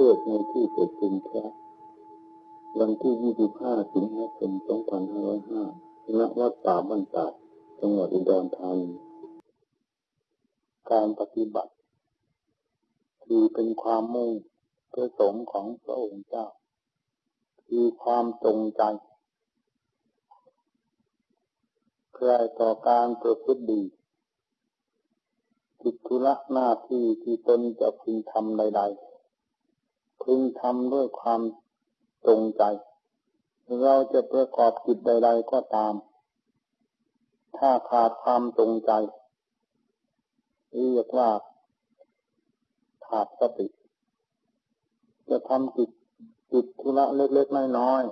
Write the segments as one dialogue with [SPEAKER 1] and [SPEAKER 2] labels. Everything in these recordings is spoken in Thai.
[SPEAKER 1] เทศในที่ประชุมพระวันที่ 25 สิงหาคม 2505ณวัดป่าบ้านตาดจังหวัดอุดรธานีการปฏิบัติ คือเป็นความมุ่งประสงค์ของพระองค์เจ้า คือความจงใจใครต่อการประพฤติดีกิจธุระหน้าที่ที่ตนจะพึงทำใด ๆ พึงทำด้วยความตรงใจ เราจะประกอบกิจใด ๆ ก็ตาม ถ้าขาดความตรงใจเรียกว่าขาดสติ จะทำกิจกิจธุระเล็กๆน้อย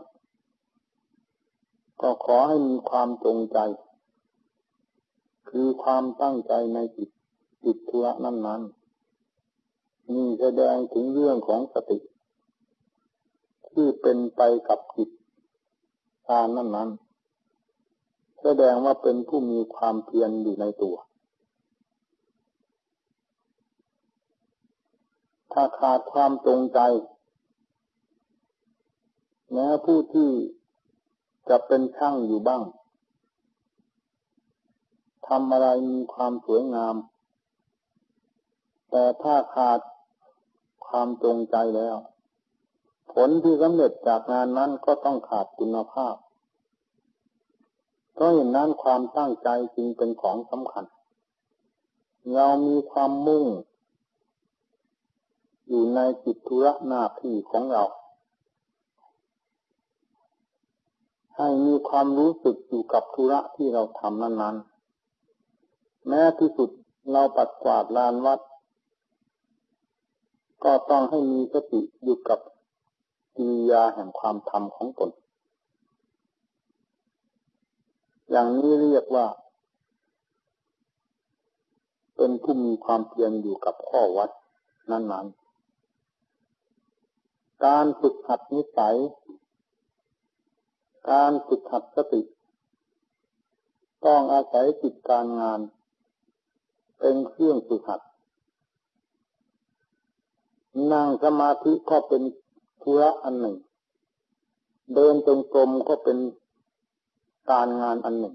[SPEAKER 1] ๆก็ขอให้มีความตรงใจ คือความตั้งใจในจิตจิตธุระนั้นนั้ นี่แสดงถึงเรื่องของสติ ที่เป็นไปกับจิตการนั้นนั้น แสดงว่าเป็นผู้มีความเพียรอยู่ในตัว ถ้าขาดความตรงใจแม้ผู้ที่จะเป็นช่างอยู่บ้างทำอะไรมีความสวยงาม แต่ถ้าขาด ความจงใจแล้ว ผลที่สำเร็จจากงานนั้นก็ต้องขาดคุณภาพเพราะอย่างนั้นความตั้งใจจึงเป็นของสำคัญ เรามีความมุ่ง อยู่ในจิตธุระหน้าที่ของเรา ให้มีความรู้สึกอยู่กับธุระที่เราทำนั้นๆ แม้ที่สุดเราปัดกวาดลานวัด ก็ต้องให้มีสติอยู่กับกิริยาแห่งความทำของตน อย่างนี้เรียกว่า เป็นผู้มีความเพียรอยู่กับข้อวัดนั้นๆ การฝึกหัดนิสัย การฝึกหัดสติ ต้องอาศัยจิตการงาน เป็นเครื่องฝึกหัด นั่งสมาธิก็เป็นธุระอันหนึ่ง เดินจงกรมก็เป็นการงานอันหนึ่ง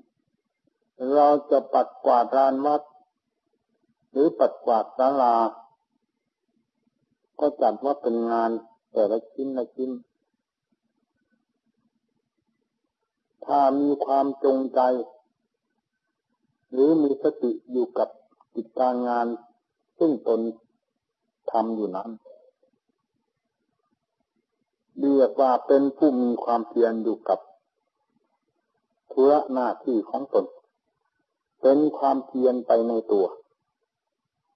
[SPEAKER 1] เราจะปัดกวาดลานวัด หรือปัดกวาดศาลา ก็จัดว่าเป็นงานแต่ละชิ้นละชิ้น ถ้ามีความจงใจ หรือมีสติอยู่กับกิจการงาน ซึ่งตนทำอยู่นั้น เรียกว่าเป็นผู้มีความเพียรอยู่กับธุระหน้าที่ของตน เป็นความเพียรไปในตัว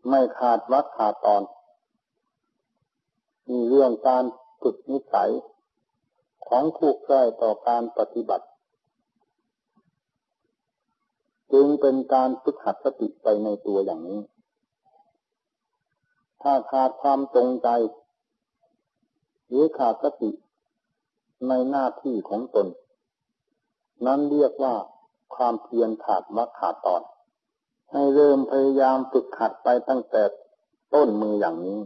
[SPEAKER 1] ไม่ขาดวัดขาดตอน มีเรื่องการฝึกนิสัยของผู้ใกล้ต่อการปฏิบัติ จึงเป็นการฝึกหัดสติไปในตัวอย่างนี้ ถ้าขาดความตรงใจ หรือขาดสติในหน้าที่ของตน นั้นเรียกว่าความเพียรขาดมรรคขาดตอน ให้เริ่มพยายามฝึกขัดไปตั้งแต่ต้นมืออย่างนี้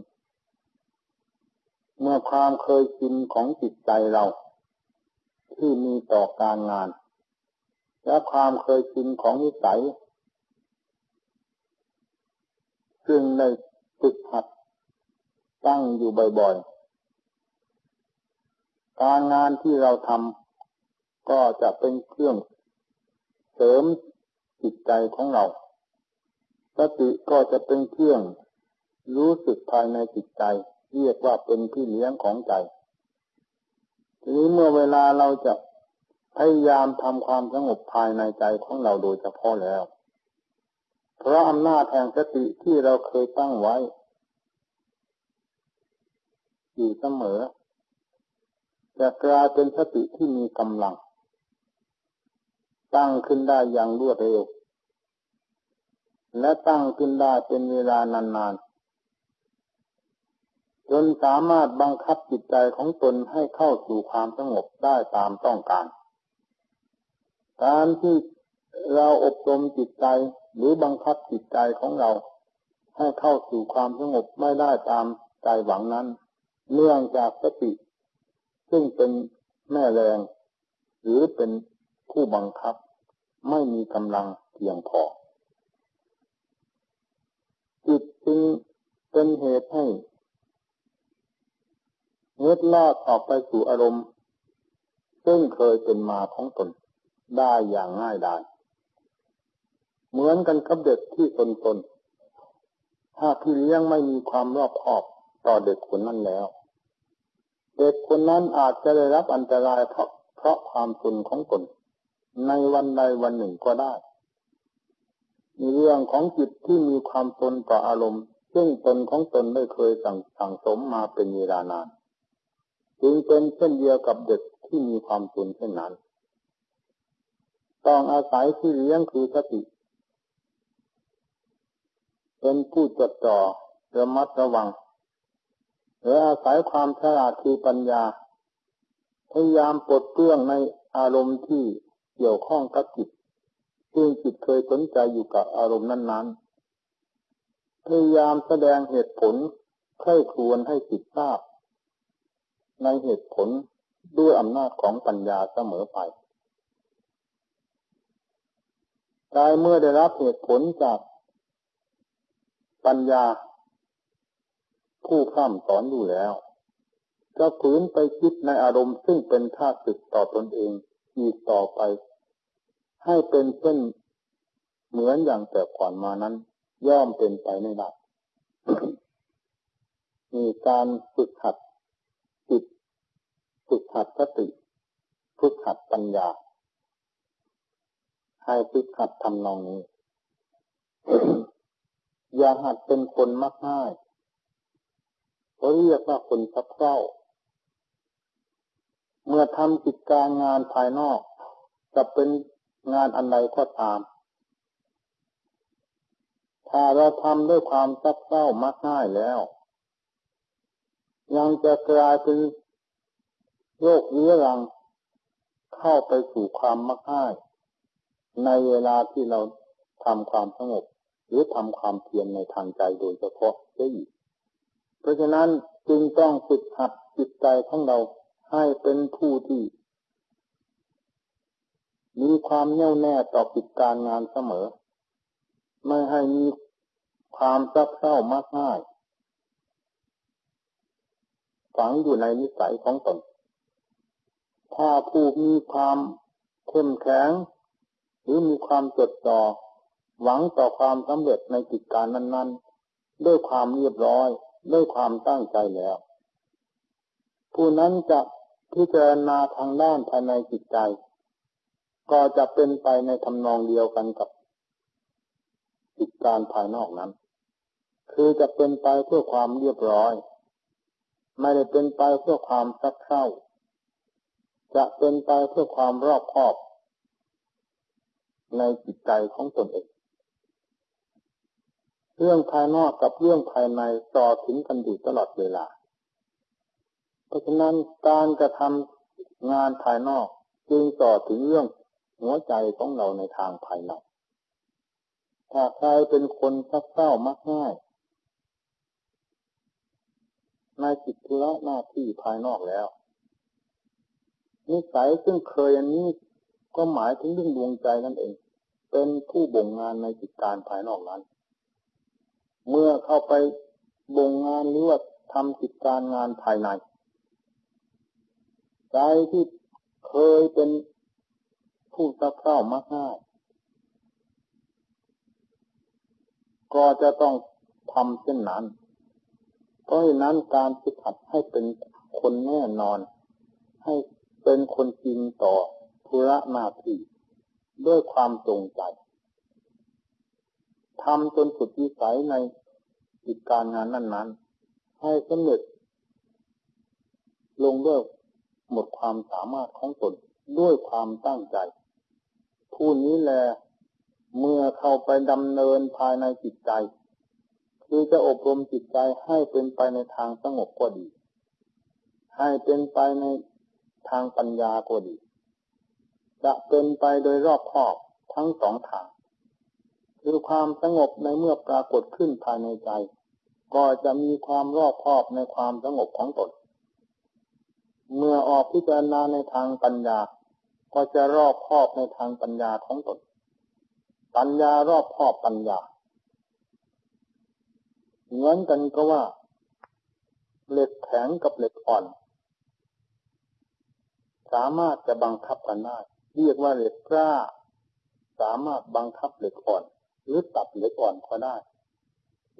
[SPEAKER 1] เมื่อความเคยชินของจิตใจเรา ที่มีต่อการงาน และความเคยชินของนิสัยซึ่งในฝึกหัดตั้งอยู่บ่อยๆ การงานที่เราทำก็จะเป็นเครื่องเสริมจิตใจของเราสติก็จะเป็นเครื่องรู้สึกภายในจิตใจ เรียกว่าเป็นพี่เลี้ยงของใจ ทีนี้เมื่อเวลาเราจะพยายามทำความสงบภายในใจของเราโดยเฉพาะแล้ว เพราะอำนาจแห่งสติที่เราเคยตั้งไว้ อยู่เสมอ จะกลายเป็นสติที่มีกำลัง ตั้งขึ้นได้อย่างรวดเร็ว และตั้งขึ้นได้เป็นเวลานานๆจนสามารถบังคับจิตใจของตนให้เข้าสู่ความสงบได้ตามต้องการ การที่เราอบรมจิตใจหรือบังคับจิตใจของเรา ให้เข้าสู่ความสงบไม่ได้ตามใจหวังนั้น เนื่องจากสติ ซึ่งเป็นแม่แรง หรือเป็นผู้บังคับ ไม่มีกำลังเพียงพอ จิตจึงเป็นเหตุให้เงืดลอดออกไปสู่อารมณ์ ซึ่งเคยเป็นมาของตนได้อย่างง่ายดายเหมือนกันกับเด็กที่ตนตนถ้าพี่เลี้ยงไม่มีความรอบคอบต่อเด็กคนนั้นแล้ว เด็กคนนั้นอาจจะได้รับอันตรายเพราะเพราะความตนของตน ในวันใดวันหนึ่งก็ได้มีเรื่องของจิตที่มีความตนต่ออารมณ์ ซึ่งตนของตนได้เคยสั่งสั่งสมมาเป็นเวลานาน จึงเป็นเช่นเดียวกับเด็กที่มีความตนเช่นนั้น ต้องอาศัยที่เลี้ยงคือสติ เป็นผู้จดจ่อระมัดระวัง หรืออาศัยความฉลาดคือปัญญา พยายามปลดเปลื้องในอารมณ์ที่เกี่ยวข้องกับจิตซึ่งจิตเคยสนใจอยู่กับอารมณ์นั้น ๆ พยายามแสดงเหตุผลใคร่ครวญให้จิตทราบ ในเหตุผลด้วยอำนาจของปัญญาเสมอไปกายเมื่อได้รับเหตุผลจากปัญญา ผู้ข้ามสอนอยู่แล้ว จะฝืนไปคิดในอารมณ์ซึ่งเป็นท่าศึกต่อตอนเองอีกต่อไป ให้เป็นเช่นเหมือนอย่างแต่ก่อนมานั้น ย่อมเป็นไปไม่ได้มีการฝึกหัดจิตฝึกหัดสติฝึกหัดปัญญา ให้ฝึกหัดทำนองนี้ อย่าหัดเป็นคนมักง่าย เขาเรียกว่าคนสับเศร้า เมื่อทำกิจการงานภายนอก จะเป็นงานอันใดก็ตาม ถ้าเราทำด้วยความซับเศร้ามักง่ายแล้ว ยังจะกลายเป็นโรคเรื้อรังเข้าไปสู่ความมักง่าย ในเวลาที่เราทำความสงบหรือทำความเพียรในทางใจโดยเฉพาะได้อีก เพราะฉะนั้นจึงต้องฝึกหัดจิตใจของเราให้เป็นผู้ที่มีความแน่วแน่ต่อกิจการงานเสมอ ไม่ให้มีความซับเศร้ามากง่าย ฝังอยู่ในนิสัยของตน ถ้าผู้มีความเข้มแข็ง หรือมีความจดจ่อหวังต่อความสำเร็จในกิจการนั้น ๆ ด้วยความเรียบร้อย ด้วยความตั้งใจแล้ว ผู้นั้นจะพิจารณาทางด้านภายในจิตใจ ก็จะเป็นไปในทำนองเดียวกันกับกิจการภายนอกนั้น คือจะเป็นไปเพื่อความเรียบร้อย ไม่ได้เป็นไปเพื่อความซักเร้า จะเป็นไปเพื่อความรอบคอบ ในจิตใจของตนเอง เรื่องภายนอกกับเรื่องภายในต่อถึงกันอยู่ตลอดเวลา เพราะฉะนั้นการกระทำงานภายนอกจึงต่อถึงเรื่องหัวใจของเราในทางภายในถ้าใครเป็นคนซักเศร้ามักง่ายในจิตธุระหน้าที่ภายนอกแล้ว นิสัยซึ่งเคยอันนี้ก็หมายถึงเรื่องดวงใจนั่นเอง เป็นผู้บ่งงานในจิตการภายนอกนั้น เมื่อเข้าไปบ่งงานหรือว่าทำกิจการงานภายในใจที่เคยเป็นผู้ตะเข้ามากง่ายก็จะต้องทำเช่นนั้น เพราะฉะนั้นการฝึกหัดให้เป็นคนแน่นอน ให้เป็นคนจริงต่อธุระหน้าที่ด้วยความตรงใจทำจนสุดวิสัยใน กิจการงานนั้นๆ ให้สำเร็จ ลงด้วยหมดความสามารถของตนด้วยความตั้งใจ ผู้นี้แลเมื่อเข้าไปดำเนินภายในจิตใจ คือจะอบรมจิตใจให้เป็นไปในทางสงบก็ดี ให้เป็นไปในทางปัญญาก็ดี จะเป็นไปโดยรอบคอบทั้งสองทาง คือความสงบในเมื่อปรากฏขึ้นภายในใจ ก็จะมีความรอบคอบในความสงบของตน เมื่อออกพิจารณาในทางปัญญา ก็จะรอบครอบในทางปัญญาของตน ปัญญารอบครอบปัญญา เหมือนกันก็ว่า เหล็กแข็งกับเหล็กอ่อน สามารถจะบังคับกันได้ เรียกว่าเหล็กกล้า สามารถบังคับเหล็กอ่อน หรือตัดเหล็กอ่อนก็ได้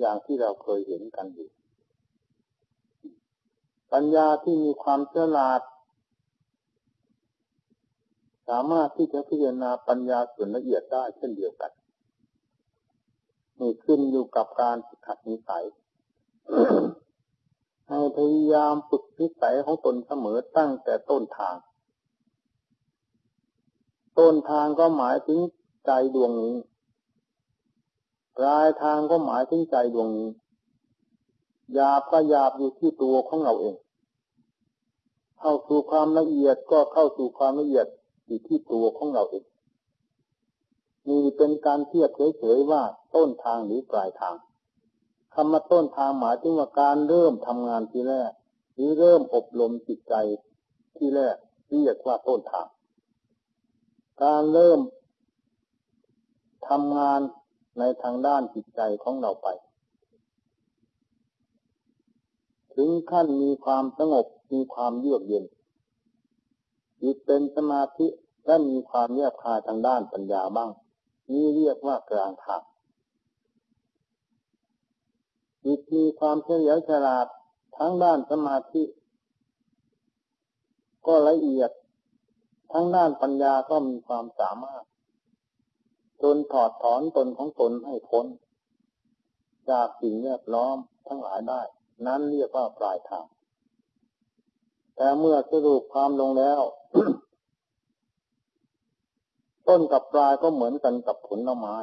[SPEAKER 1] อย่างที่เราเคยเห็นกันอยู่ ปัญญาที่มีความเฉลาด สามารถที่จะพิจารณาปัญญาส่วนละเอียดได้เช่นเดียวกันนี่ขึ้นอยู่กับการฝึกหัดนิสัยให้พยายามฝึกนิสัยของตนเสมอตั้งแต่ต้นทาง ต้นทางก็หมายถึงใจดวงนี้ ปลายทางก็หมายถึงใจดวงนี้หยาบก็หยาบอยู่ที่ตัวของเราเอง เข้าสู่ความละเอียดก็เข้าสู่ความละเอียดอยู่ที่ตัวของเราเองนี่เป็นการเทียบเฉยๆว่าต้นทางหรือปลายทางคำว่าต้นทางหมายถึงว่าการเริ่มทำงานที่แรก หรือเริ่มอบรมจิตใจที่แรกเรียกว่าต้นทาง การเริ่มทำงาน ในทางด้านจิตใจของเราไป ถึงขั้นมีความสงบมีความเยือกเย็นจิตเป็นสมาธิและมีความแยบคายทางด้านปัญญาบ้าง นี่เรียกว่ากลางทางจิตมีความเฉลียวฉลาดทั้งด้านสมาธิ ก็ละเอียด ทั้งด้านปัญญาก็มีความสามารถ จนถอดถอนตนของตนให้พ้น จากสิ่งแวดล้อมทั้งหลายได้ นั้นเรียกว่าปลายทาง แต่เมื่อสรุปความลงแล้ว ต้นกับปลายก็เหมือนกันกับผลไม้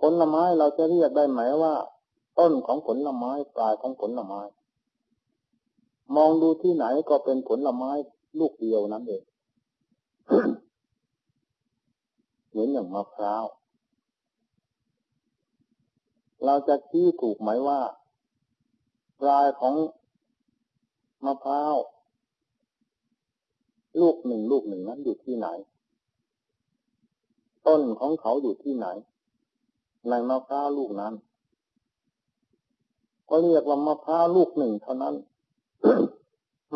[SPEAKER 1] ผลไม้เราจะเรียกได้ไหมว่า ต้นของผลไม้ปลายของผลไม้ มองดูที่ไหนก็เป็นผลไม้ลูกเดียวนั้นเอง เหมือนอย่างมะพร้าว เราจะชี้ถูกไหมว่า ปลายของมะพร้าวลูกหนึ่งลูกหนึ่งนั้นอยู่ที่ไหน ต้นของเขาอยู่ที่ไหน ในมะพร้าวลูกนั้น ก็เรียกว่ามะพร้าวลูกหนึ่งเท่านั้น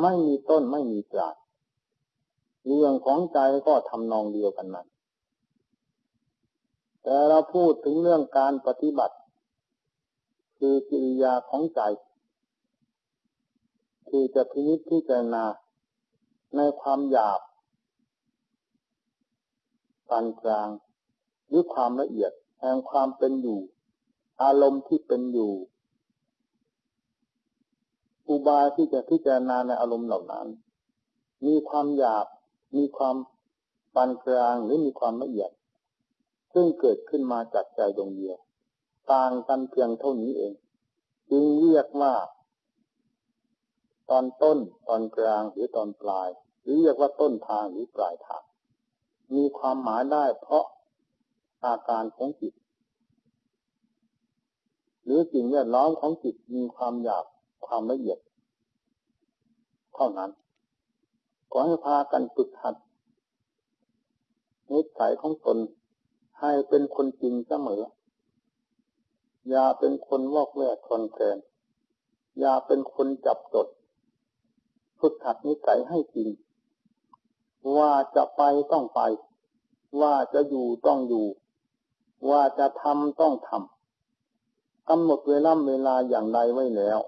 [SPEAKER 1] ไม่มีต้นไม่มีปลายเรื่องของใจก็ทำนองเดียวกันนั้น แต่เราพูดถึงเรื่องการปฏิบัติ คือกิริยาของใจ คือจะพินิจพิจารณาในความหยาบปานกลาง หรือความละเอียดแห่งความเป็นอยู่ อารมณ์ที่เป็นอยู่อุบายที่จะพิจารณาในอารมณ์เหล่านั้น มีความหยาบ มีความปานกลางหรือมีความละเอียด ซึ่งเกิดขึ้นมาจากใจดวงเดียว ต่างกันเพียงเท่านี้เอง จึงเรียกว่า ตอนต้นตอนกลางหรือตอนปลาย หรือเรียกว่าต้นทางหรือปลายทาง มีความหมายได้เพราะอาการของจิต หรือสิ่งแวดล้อมของจิตมีความหยาบความละเอียด เท่านั้นขอให้พากันฝึกหัดนิสัยของตน ให้เป็นคนจริงเสมอ อย่าเป็นคนวอกแวกคอนแคลนอย่าเป็นคนจับจดฝึกหัดนิสัยให้จริง ว่าจะไปต้องไป ว่าจะอยู่ต้องอยู่ ว่าจะทำต้องทำกำหนดเวลาเวลาอย่างใดไว้แล้ว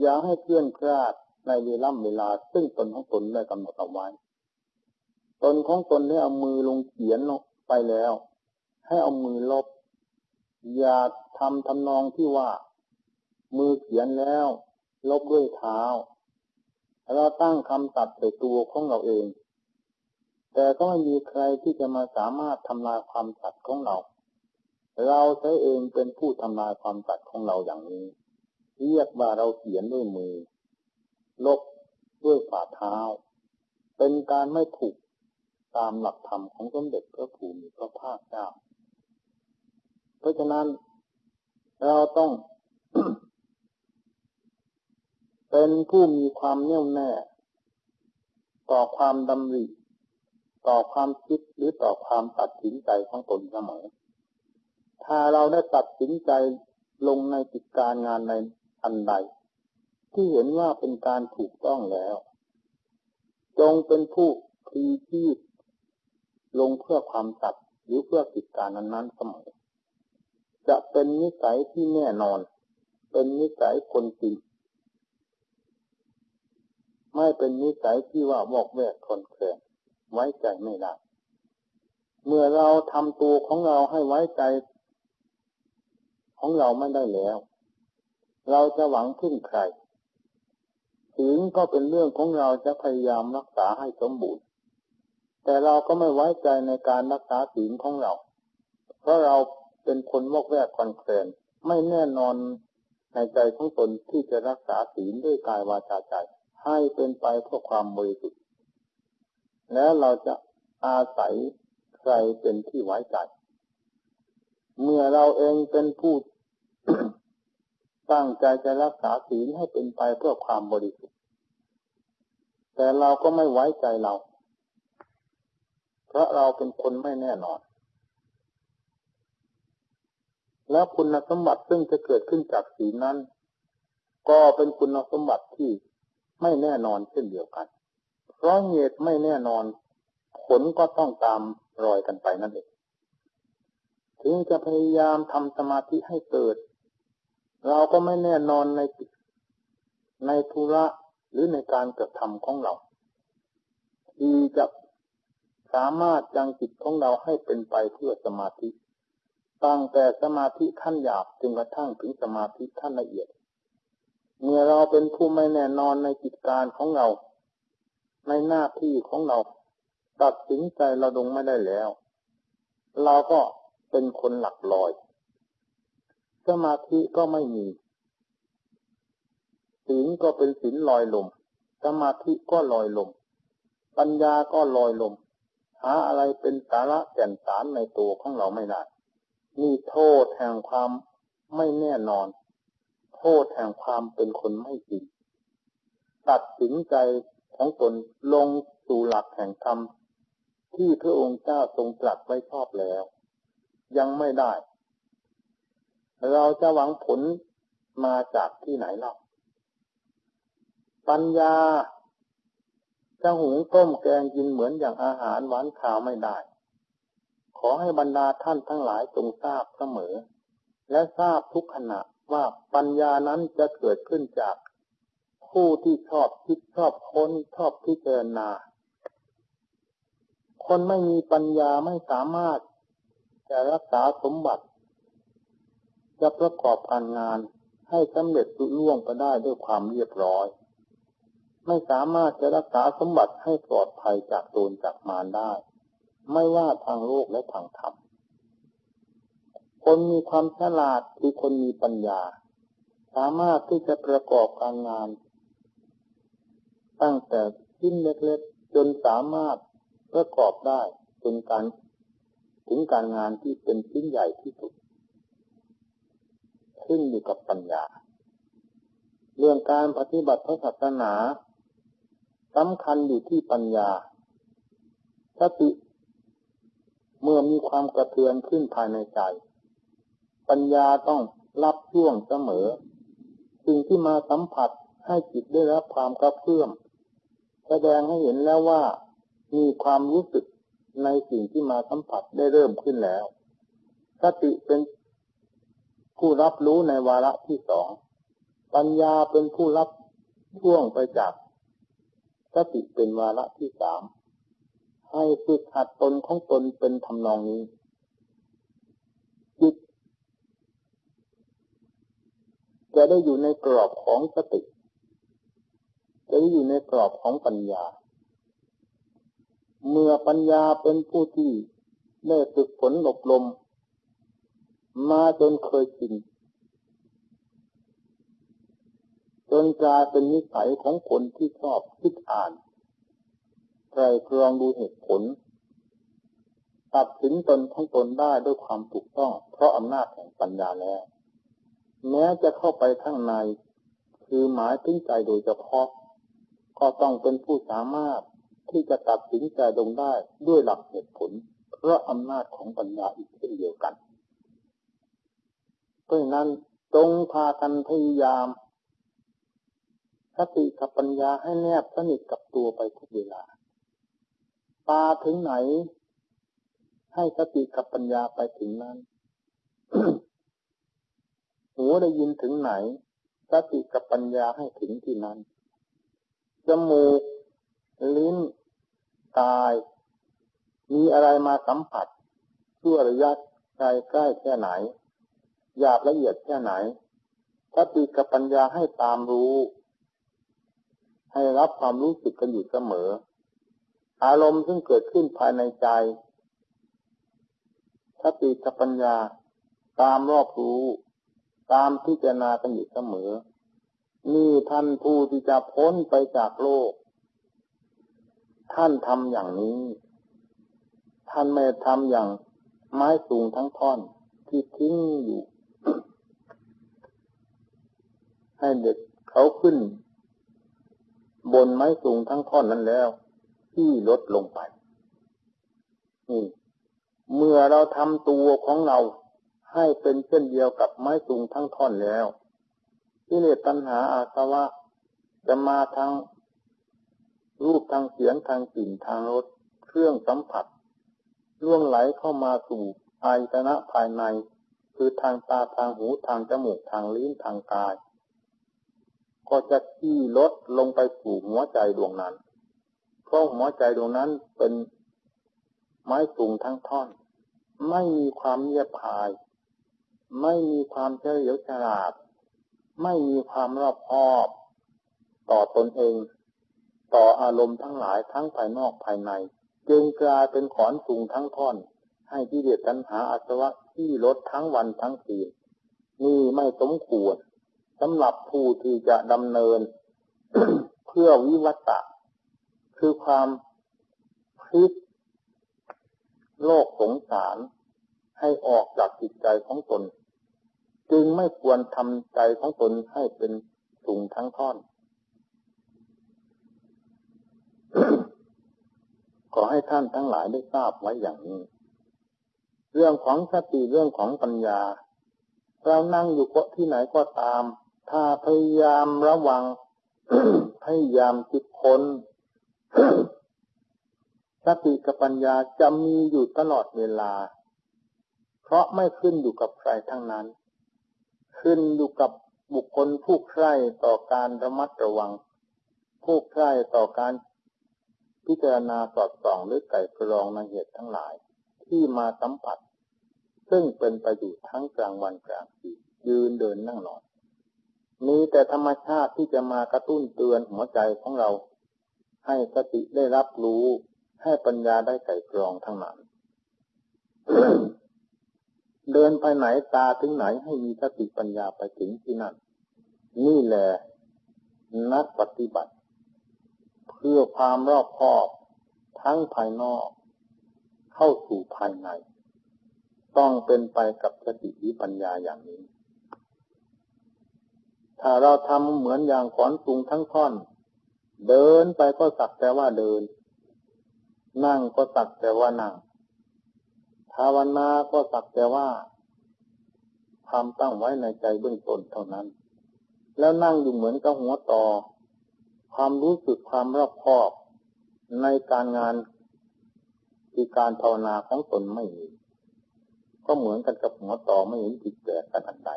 [SPEAKER 1] อย่าให้เคลื่อนคลาดในเวลาเวลา ซึ่งตนของตนได้กำหนดเอาไว้ ตนของตนได้เอามือลงเขียนไปแล้ว ให้เอามือลบ อย่าทำทำนองที่ว่า มือเขียนแล้ว ลบด้วยเท้าเราตั้งคำตัดใส่ตัวของเราเอง แต่ก็ไม่มีใครที่จะมาสามารถทำลายความตัดของเรา เราใช้เองเป็นผู้ทำลายความตัดของเราอย่างนี้ เรียกว่าเราเขียนด้วยมือ ลบด้วยฝ่าเท้า เป็นการไม่ถูกตามหลักธรรมของสมเด็จพระภูมิพระภาคเจ้า เพราะฉะนั้น เราต้อง เป็นผู้มีความแน่วแน่ ต่อความดำริ ต่อความคิดหรือต่อความตัดสินใจของตนเสมอถ้าเราได้ตัดสินใจลงในกิจการงานในอันใด ที่เห็นว่าเป็นการถูกต้องแล้ว จงเป็นผู้พลีชีพลงเพื่อความตัดหรือเพื่อกิจการนั้นๆเสมอ จะเป็นนิสัยที่แน่นอน เป็นนิสัยคนจริงไม่เป็นนิสัยที่ว่าวอกแวกคนเคลนไว้ใจไม่ได้ เมื่อเราทำตัวของเราให้ไว้ใจ ของเราไม่ได้แล้ว เราจะหวังพึ่งใครศีลก็เป็นเรื่องของเราจะพยายามรักษาให้สมบูรณ์ แต่เราก็ไม่ไว้ใจในการรักษาศีลของเรา เพราะเรา เป็นคนวอกแวกคอนเคลนไม่แน่นอนในใจของตนที่จะรักษาศีลด้วยกายวาจาใจ ให้เป็นไปเพื่อความบริสุทธิ์แล้วเราจะอาศัยใครเป็นที่ไว้ใจ เมื่อเราเองเป็นผู้ตั้งใจจะรักษาศีลให้เป็นไปเพื่อความบริสุทธิ์ แต่เราก็ไม่ไว้ใจเรา เพราะเราเป็นคนไม่แน่นอน แล้วคุณสมบัติซึ่งจะเกิดขึ้นจากศีลนั้น ก็เป็นคุณสมบัติที่ไม่แน่นอนเช่นเดียวกัน เพราะเหตุไม่แน่นอน ผลก็ต้องตามรอยกันไปนั่นเอง ถึงจะพยายามทำสมาธิให้เกิด เราก็ไม่แน่นอนในในธุระหรือในการกระทำของเราที่จะสามารถยังจิตของเราให้เป็นไปเพื่อสมาธิ ตั้งแต่สมาธิขั้นหยาบจนกระทั่งถึงสมาธิขั้นละเอียด เมื่อเราเป็นผู้ไม่แน่นอนในกิจการของเรา ในหน้าที่ของเรา ตัดสินใจเราดงไม่ได้แล้ว เราก็เป็นคนหลักลอย สมาธิก็ไม่มีศีลก็เป็นศีลลอยลม สมาธิก็ลอยลม ปัญญาก็ลอยลม หาอะไรเป็นสาระแก่นสารในตัวของเราไม่ได้ นี่โทษแห่งความไม่แน่นอน โทษแห่งความเป็นคนไม่จริง ตัดสินใจของตนลงสู่หลักแห่งธรรมที่พระองค์เจ้าทรงตรัสไว้ชอบแล้ว ยังไม่ได้ เราจะหวังผลมาจากที่ไหนเล่าปัญญาจะหุงต้มแกงกินเหมือนอย่างอาหารหวานข่าวไม่ได้ อให้บรรดาท่านทั้งหลายจงทราบเสมอ และทราบทุกขณะว่าปัญญานั้นจะเกิดขึ้นจาก ผู้ที่ชอบคิดชอบค้นชอบพิจารณา คนไม่มีปัญญาไม่สามารถ จะรักษาสมบัติ จะประกอบการงานให้สำเร็จลุล่วงไปได้ด้วยความเรียบร้อยไม่สามารถจะรักษาสมบัติให้ปลอดภัยจากโดนจากมารได้ ไม่ว่าทางโลกและทางธรรม คนมีความฉลาดคือคนมีปัญญา สามารถที่จะประกอบการงาน ตั้งแต่ชิ้นเล็กๆจนสามารถประกอบได้จนการถึงการงานที่เป็นชิ้นใหญ่ที่สุด ขึ้นอยู่กับปัญญา เรื่องการปฏิบัติพระศาสนาสำคัญอยู่ที่ปัญญาสติ เมื่อมีความกระเทือนขึ้นภายในใจ ปัญญาต้องรับช่วงเสมอ สิ่งที่มาสัมผัสให้จิตได้รับความกระเพื่อม แสดงให้เห็นแล้วว่ามีความรู้สึกในสิ่งที่มาสัมผัสได้เริ่มขึ้นแล้ว สติเป็นผู้รับรู้ในวาระที่สอง ปัญญาเป็นผู้รับช่วงไปจากสติเป็นวาระที่สาม ให้ฝึกหัดตนของตนเป็นทำนองนี้ จิต จะได้อยู่ในกรอบของสติ จะได้อยู่ในกรอบของปัญญา เมื่อปัญญาเป็นผู้ที่ได้ฝึกฝนอบรมมาจนเคยชินจนกลายเป็นนิสัยของคนที่ชอบคิดอ่าน ไตรตรองดูเหตุผล ตัดสินตนของตนได้ด้วยความถูกต้อง เพราะอำนาจแห่งปัญญาแล้ว แม้จะเข้าไปข้างใน คือหมายถึงใจโดยเฉพาะ ก็ต้องเป็นผู้สามารถที่จะตัดสินใจลงได้ด้วยหลักเหตุผล เพราะอำนาจของปัญญาอีกเช่นเดียวกันเพราะนั้นจงพากันพยายามสติกับปัญญาให้แนบสนิทกับตัวไปทุกเวลา ตาถึงไหน ให้สติกับปัญญาไปถึงนั้น หูได้ยินถึงไหน สติกับปัญญาให้ถึงที่นั้น จมูก ลิ้น กาย มีอะไรมาสัมผัสชั่วระยะไกลใกล้แค่ไหน หยาบละเอียดแค่ไหนสติกับปัญญาให้ตามรู้ ให้รับความรู้สึกกันอยู่เสมอ อารมณ์ซึ่งเกิดขึ้นภายในใจสติกับปัญญาตามรอบรู้ ตามพิจารณากันอยู่เสมอ นี่ท่านผู้ที่จะพ้นไปจากโลก ท่านทำอย่างนี้ ท่านไม่ทำอย่างไม้สูงทั้งท่อนที่ทิ้งอยู่ ให้เด็กเขาขึ้น บนไม้สูงทั้งท่อนนั้นแล้ว ที่ลดลงไปนี่เมื่อเราทำตัวของเราให้เป็นเช่นเดียวกับไม้สูงทั้งท่อนแล้วที่เลตัณหาอาสวะจะมาทางรูปทางเสียงทางกลิ่นทางรสเครื่องสัมผัสล่วงไหลเข้ามาสู่อายตนะภายใน คือทางตาทางหูทางจมูกทางลิ้นทางกาย ก็จะขี้ลดลงไปสู่หัวใจดวงนั้น เพราะหัวใจดวงนั้นเป็นไม้สูงทั้งท่อน ไม่มีความเงียบหาย ไม่มีความเฉลียวฉลาด ไม่มีความรอบคอบ ต่อตนเอง ต่ออารมณ์ทั้งหลายทั้งภายนอกภายใน จึงกลายเป็นขอนสูงทั้งท่อน ให้ที่เดียดตัณหาอาสวะที่ลดทั้งวันทั้งคืนนี่ไม่สมควรสำหรับผู้ที่จะดำเนิน เพื่อวิวัตะ คือความพลิกโลกสงสารให้ออกจากจิตใจของตน จึงไม่ควรทำใจของตนให้เป็นสูงทั้งท่อน ขอให้ท่านทั้งหลายได้ทราบไว้อย่างนี้ เรื่องของสติเรื่องของปัญญา เรานั่งอยู่ที่ไหนก็ตาม ถ้าพยายามระวัง พยายามคิดค้น สติกับปัญญาจะมีอยู่ตลอดเวลา เพราะไม่ขึ้นอยู่กับใครทั้งนั้น ขึ้นอยู่กับบุคคลผู้ใคร่ต่อการระมัดระวัง ผู้ใคร่ต่อการพิจารณาสอดส่องหรือไก่กรองในเหตุทั้งหลาย ที่มาสัมผัส ซึ่งเป็นไปอยู่ทั้งกลางวันกลางคืนยืนเดินนั่งนอนมีแต่ธรรมชาติที่จะมากระตุ้นเตือนหัวใจของเรา ให้สติได้รับรู้ ให้ปัญญาได้ไก่กรองทั้งนั้น เดินไปไหนตาถึงไหนให้มีสติปัญญาไปถึงที่นั่น นี่แหละนักปฏิบัติ เพื่อความรอบคอบทั้งภายนอก เข้าสู่ภายใน ต้องเป็นไปกับสติวิปัญญาอย่างนี้ ถ้าเราทำเหมือนอย่างขอนสูงทั้งท่อน เดินไปก็สักแต่ว่าเดิน นั่งก็สักแต่ว่านั่งภาวนาก็สักแต่ว่าความตั้งไว้ในใจเบื้องต้นเท่านั้น แล้วนั่งอยู่เหมือนกับหัวต่อ ความรู้สึกความรอบคอบในการงานที่การภาวนาของตนไม่มีก็เหมือนกันกับหัวต่อไม่เห็นจิตแก่กันอันใด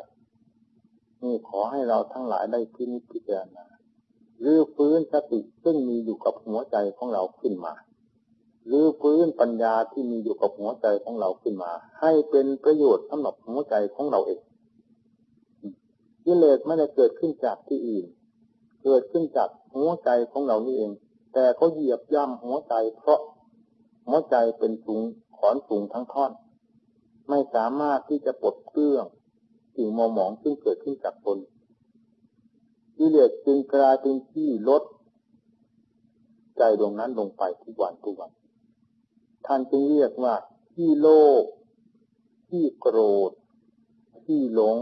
[SPEAKER 1] นี่ขอให้เราทั้งหลายได้พินิจพิจารณา รือฟื้นสติซึ่งมีอยู่กับหัวใจของเราขึ้นมาหรือฟื้นปัญญาที่มีอยู่กับหัวใจของเราขึ้นมา ให้เป็นประโยชน์สำหรับหัวใจของเราเองกิเลสไม่ได้เกิดขึ้นจากที่อื่น เกิดขึ้นจากหัวใจของเรานี่เอง แต่เขาเหยียบย่ำหัวใจ เพราะหัวใจเป็นสูงขอนสูงทั้งท่อน ไม่สามารถที่จะปลดเกลื่องสิ่งมอหมองซึ่งเกิดขึ้นจากตน กิเลสจึงกลายเป็นที่ลด ใจดวงนั้นลงไปทุกวันทุกวัน ท่านจึงเรียกว่าที่โลภที่โกรธ ที่หลง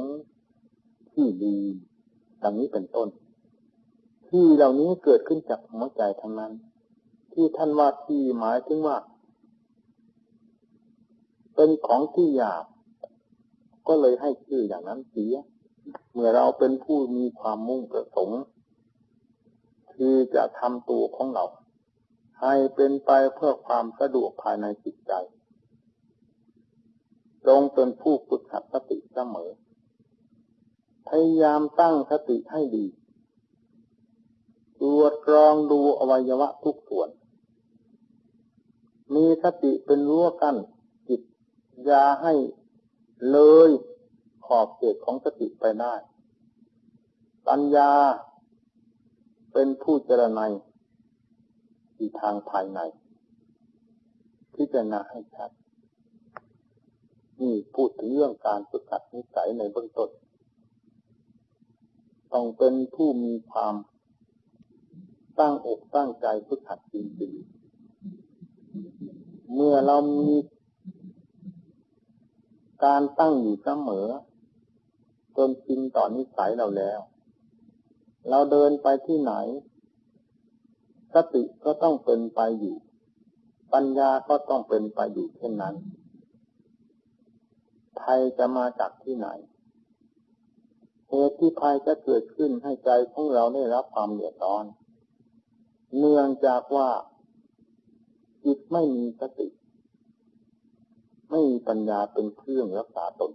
[SPEAKER 1] ที่ดีดังนี้เป็นต้น ที่เหล่านี้เกิดขึ้นจากหัวใจทั้งนั้น ที่ท่านว่าที่หมายถึงว่า เป็นของที่หยาบก็เลยให้ชื่ออย่างนั้นเสีย เมื่อเราเป็นผู้มีความมุ่งประสงค์ที่จะทำตัวของเรา ให้เป็นไปเพื่อความสะดวกภายในจิตใจจงเป็นผู้ฝึกหัดสติเสมอ พยายามตั้งสติให้ดีตรวจกรองดูอวัยวะทุกส่วน มีสติเป็นรั้วกั้นจิตอย่าให้เลย ขอบเขตของสติไปได้ ปัญญาเป็นผู้เจรไนที่ทางภายใน พิจารณาให้ชัดนี่พูดถึงเรื่องการฝึกหัดนิสัยในเบื้องต้นต้องเป็นผู้มีความตั้งอกตั้งใจฝึกหัดจริงๆเมื่อเรามีการตั้งอยู่เสมอ จนจริงต่อนนิสัยเราแล้ว เราเดินไปที่ไหนสติก็ต้องเป็นไปอยู่ ปัญญาก็ต้องเป็นไปอยู่เช่นนั้นภัยจะมาจากที่ไหนเหตุที่ภัยจะเกิดขึ้นให้ใจของเราได้รับความเดือดร้อน เนื่องจากว่าจิตไม่มีสติ ไม่มีปัญญาเป็นเครื่องรักษาตน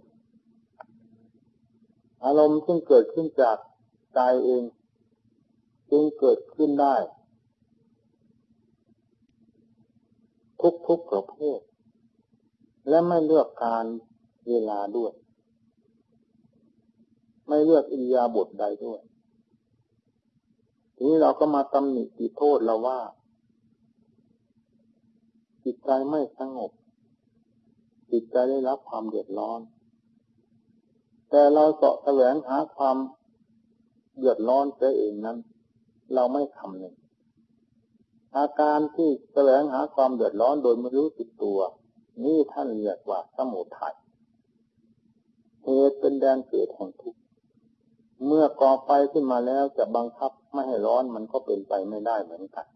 [SPEAKER 1] อารมณ์ซึ่งเกิดขึ้นจากใจเอง จึงเกิดขึ้นได้ ทุกๆประเภท และไม่เลือกการเวลาด้วย ไม่เลือกอิริยาบถใดด้วย ทีนี้เราก็มาตำหนิติโทษเราว่า จิตใจไม่สงบ จิตใจได้รับความเดือดร้อน แต่เราเสาะแสวงหาความเดือดร้อนเสเองนั้น เราไม่ทำหนึ่งอาการที่แสวงหาความเดือดร้อนโดยไม่รู้ติดตัว นี่ท่านเรียกว่าสมุทัยเหตุเป็นแดนเกิดแห่งทุกข์เมื่อก่อไฟขึ้นมาแล้วจะบังคับไม่ให้ร้อนมันก็เป็นไปไม่ได้เหมือนกัน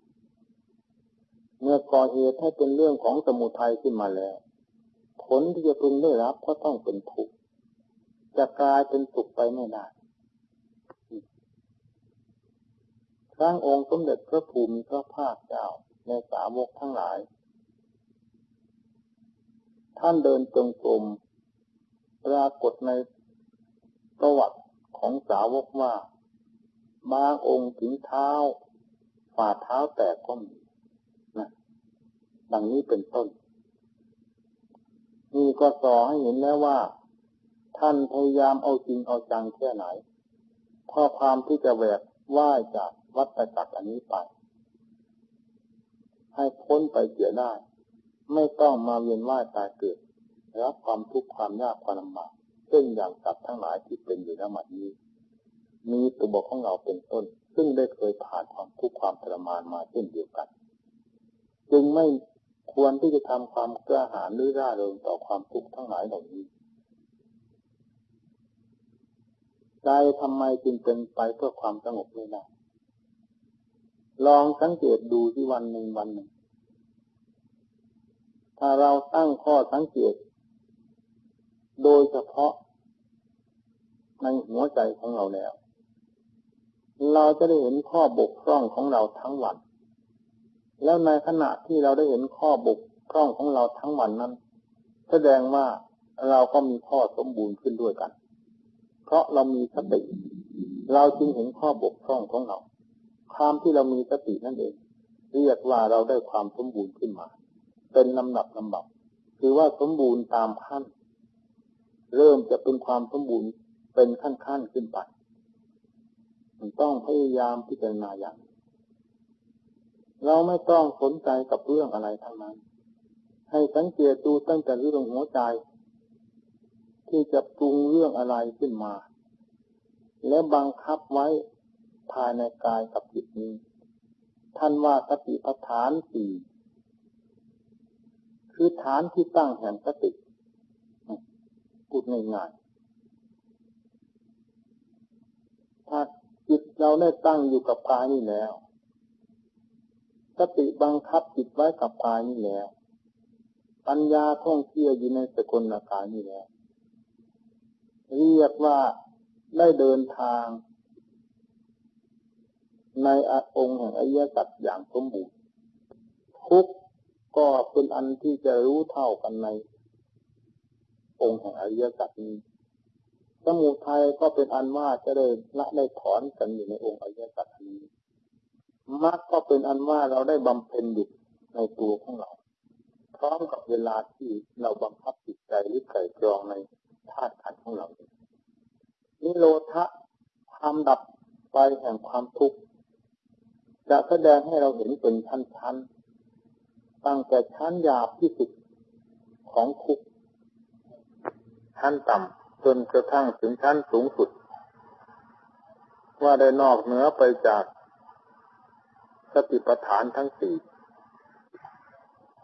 [SPEAKER 1] เมื่อก่อเหตุให้เป็นเรื่องของสมุทัยขึ้นมาแล้ว ผลที่จะพึงได้รับก็ต้องเป็นทุกข์ จะกลายเป็นสุขไปไม่ได้ครั้งองค์สมเด็จพระภูมิพระภาคเจ้าในสาวกทั้งหลาย ท่านเดินจงกรมปรากฏในประวัติของสาวกว่าบางองค์ถึงเท้าฝ่าเท้าแตกก็มีนะดังนี้เป็นต้น นี่ก็สอให้เห็นแล้วว่า ท่านพยายามเอาจริงเอาจังแค่ไหนเพราะความที่จะแหวกว่ายจากวัฏจักรอันนี้ไป ให้พ้นไปเสียได้ ไม่ต้องมาเวียนว่ายตายเกิดรับความทุกข์ความยากความลำบากเช่นอย่างสัตว์ทั้งหลายที่เป็นอยู่ณบัดนี้ มีตัวบอกของเราเป็นต้น ซึ่งได้เคยผ่านความทุกข์ความทรมานมาเช่นเดียวกัน จึงไม่ควรที่จะทำความกล้าหาญหรือร่าเริงต่อความทุกข์ทั้งหลายเหล่านี้ ใจทำไมจึงเป็นไปเพื่อความสงบไม่ได้ ลองสังเกตดูที่วันหนึ่งวันหนึ่ง ถ้าเราตั้งข้อสังเกต โดยเฉพาะ ในหัวใจของเราแล้ว เราจะได้เห็นข้อบกพร่องของเราทั้งวัน แล้วในขณะที่เราได้เห็นข้อบกพร่องของเราทั้งวันนั้น แสดงว่าเราก็มีข้อสมบูรณ์ขึ้นด้วยกัน เพราะเรามีสติ เราจึงเห็นข้อบกพร่องของเรา ความที่เรามีสตินั่นเอง เรียกว่าเราได้ความสมบูรณ์ขึ้นมา เป็นลำดับลำดับ คือว่าสมบูรณ์ตามขั้น เริ่มจะเป็นความสมบูรณ์เป็นขั้นๆขึ้นไปมันต้องพยายามพิจารณาอย่าง เราไม่ต้องสนใจกับเรื่องอะไรทั้งนั้น ให้สังเกตดูตั้งแต่เรื่องหัวใจ ที่จะปรุงเรื่องอะไรขึ้นมา และบังคับไว้ภายในกายกับจิตนี้ ท่านว่าสติปัฏฐานสี่คือฐานที่ตั้งแห่งสติพูดง่ายๆถ้าจิตเราได้ตั้งอยู่กับกายนี่แล้วสติบังคับจิตไว้กับกายนี่แหละปัญญาท่องเที่ยวอยู่ในสกลกายนี่แหละ เรียกว่าได้เดินทาง ในองค์แห่งอริยสัจอย่างสมบูรณ์ทุกก็เป็นอันที่จะรู้เท่ากันใน องค์แห่งอริยสัจนี้สมุทัยก็เป็นอันว่าจะได้ละได้ถอนกันอยู่ในองค์อริยสัจนี้มรรคก็เป็นอันว่าเราได้บำเพ็ญอยู่ในตัวของเรา พร้อมกับเวลาที่เราบังคับจิตใจหรือไก่กรองใน ธาตุขันธ์ของเรานิโรธะความดับไปแห่งความทุกข์จะแสดงให้เราเห็นเป็นชั้นๆ ตั้งแต่ชั้นหยาบที่สุดของทุกข์ชั้นต่ำจนกระทั่งถึงชั้นสูงสุด ว่าได้นอกเหนือไปจากสติปัฏฐานทั้งสี่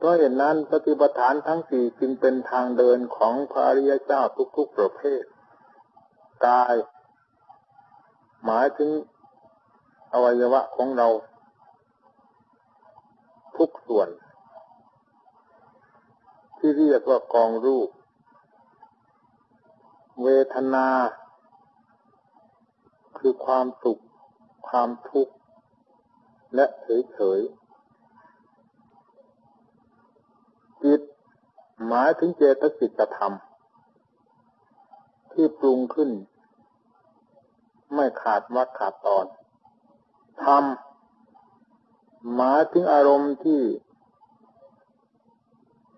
[SPEAKER 1] เพราะเหตุนนั้นสติปัฏฐานทั้งสี่จึงเป็นทางเดินของพระริยเจ้าทุกๆประเภท กาย หมายถึงอวัยวะของเรา ทุกส่วน ที่เรียกว่ากองรูป เวทนา คือความสุข ความทุกข์ และเฉยๆ จิต หมายถึงเจตสิกธรรม ที่ปรุงขึ้น ไม่ขาดวัดขาดตอนธรรมหมายถึงอารมณ์ที่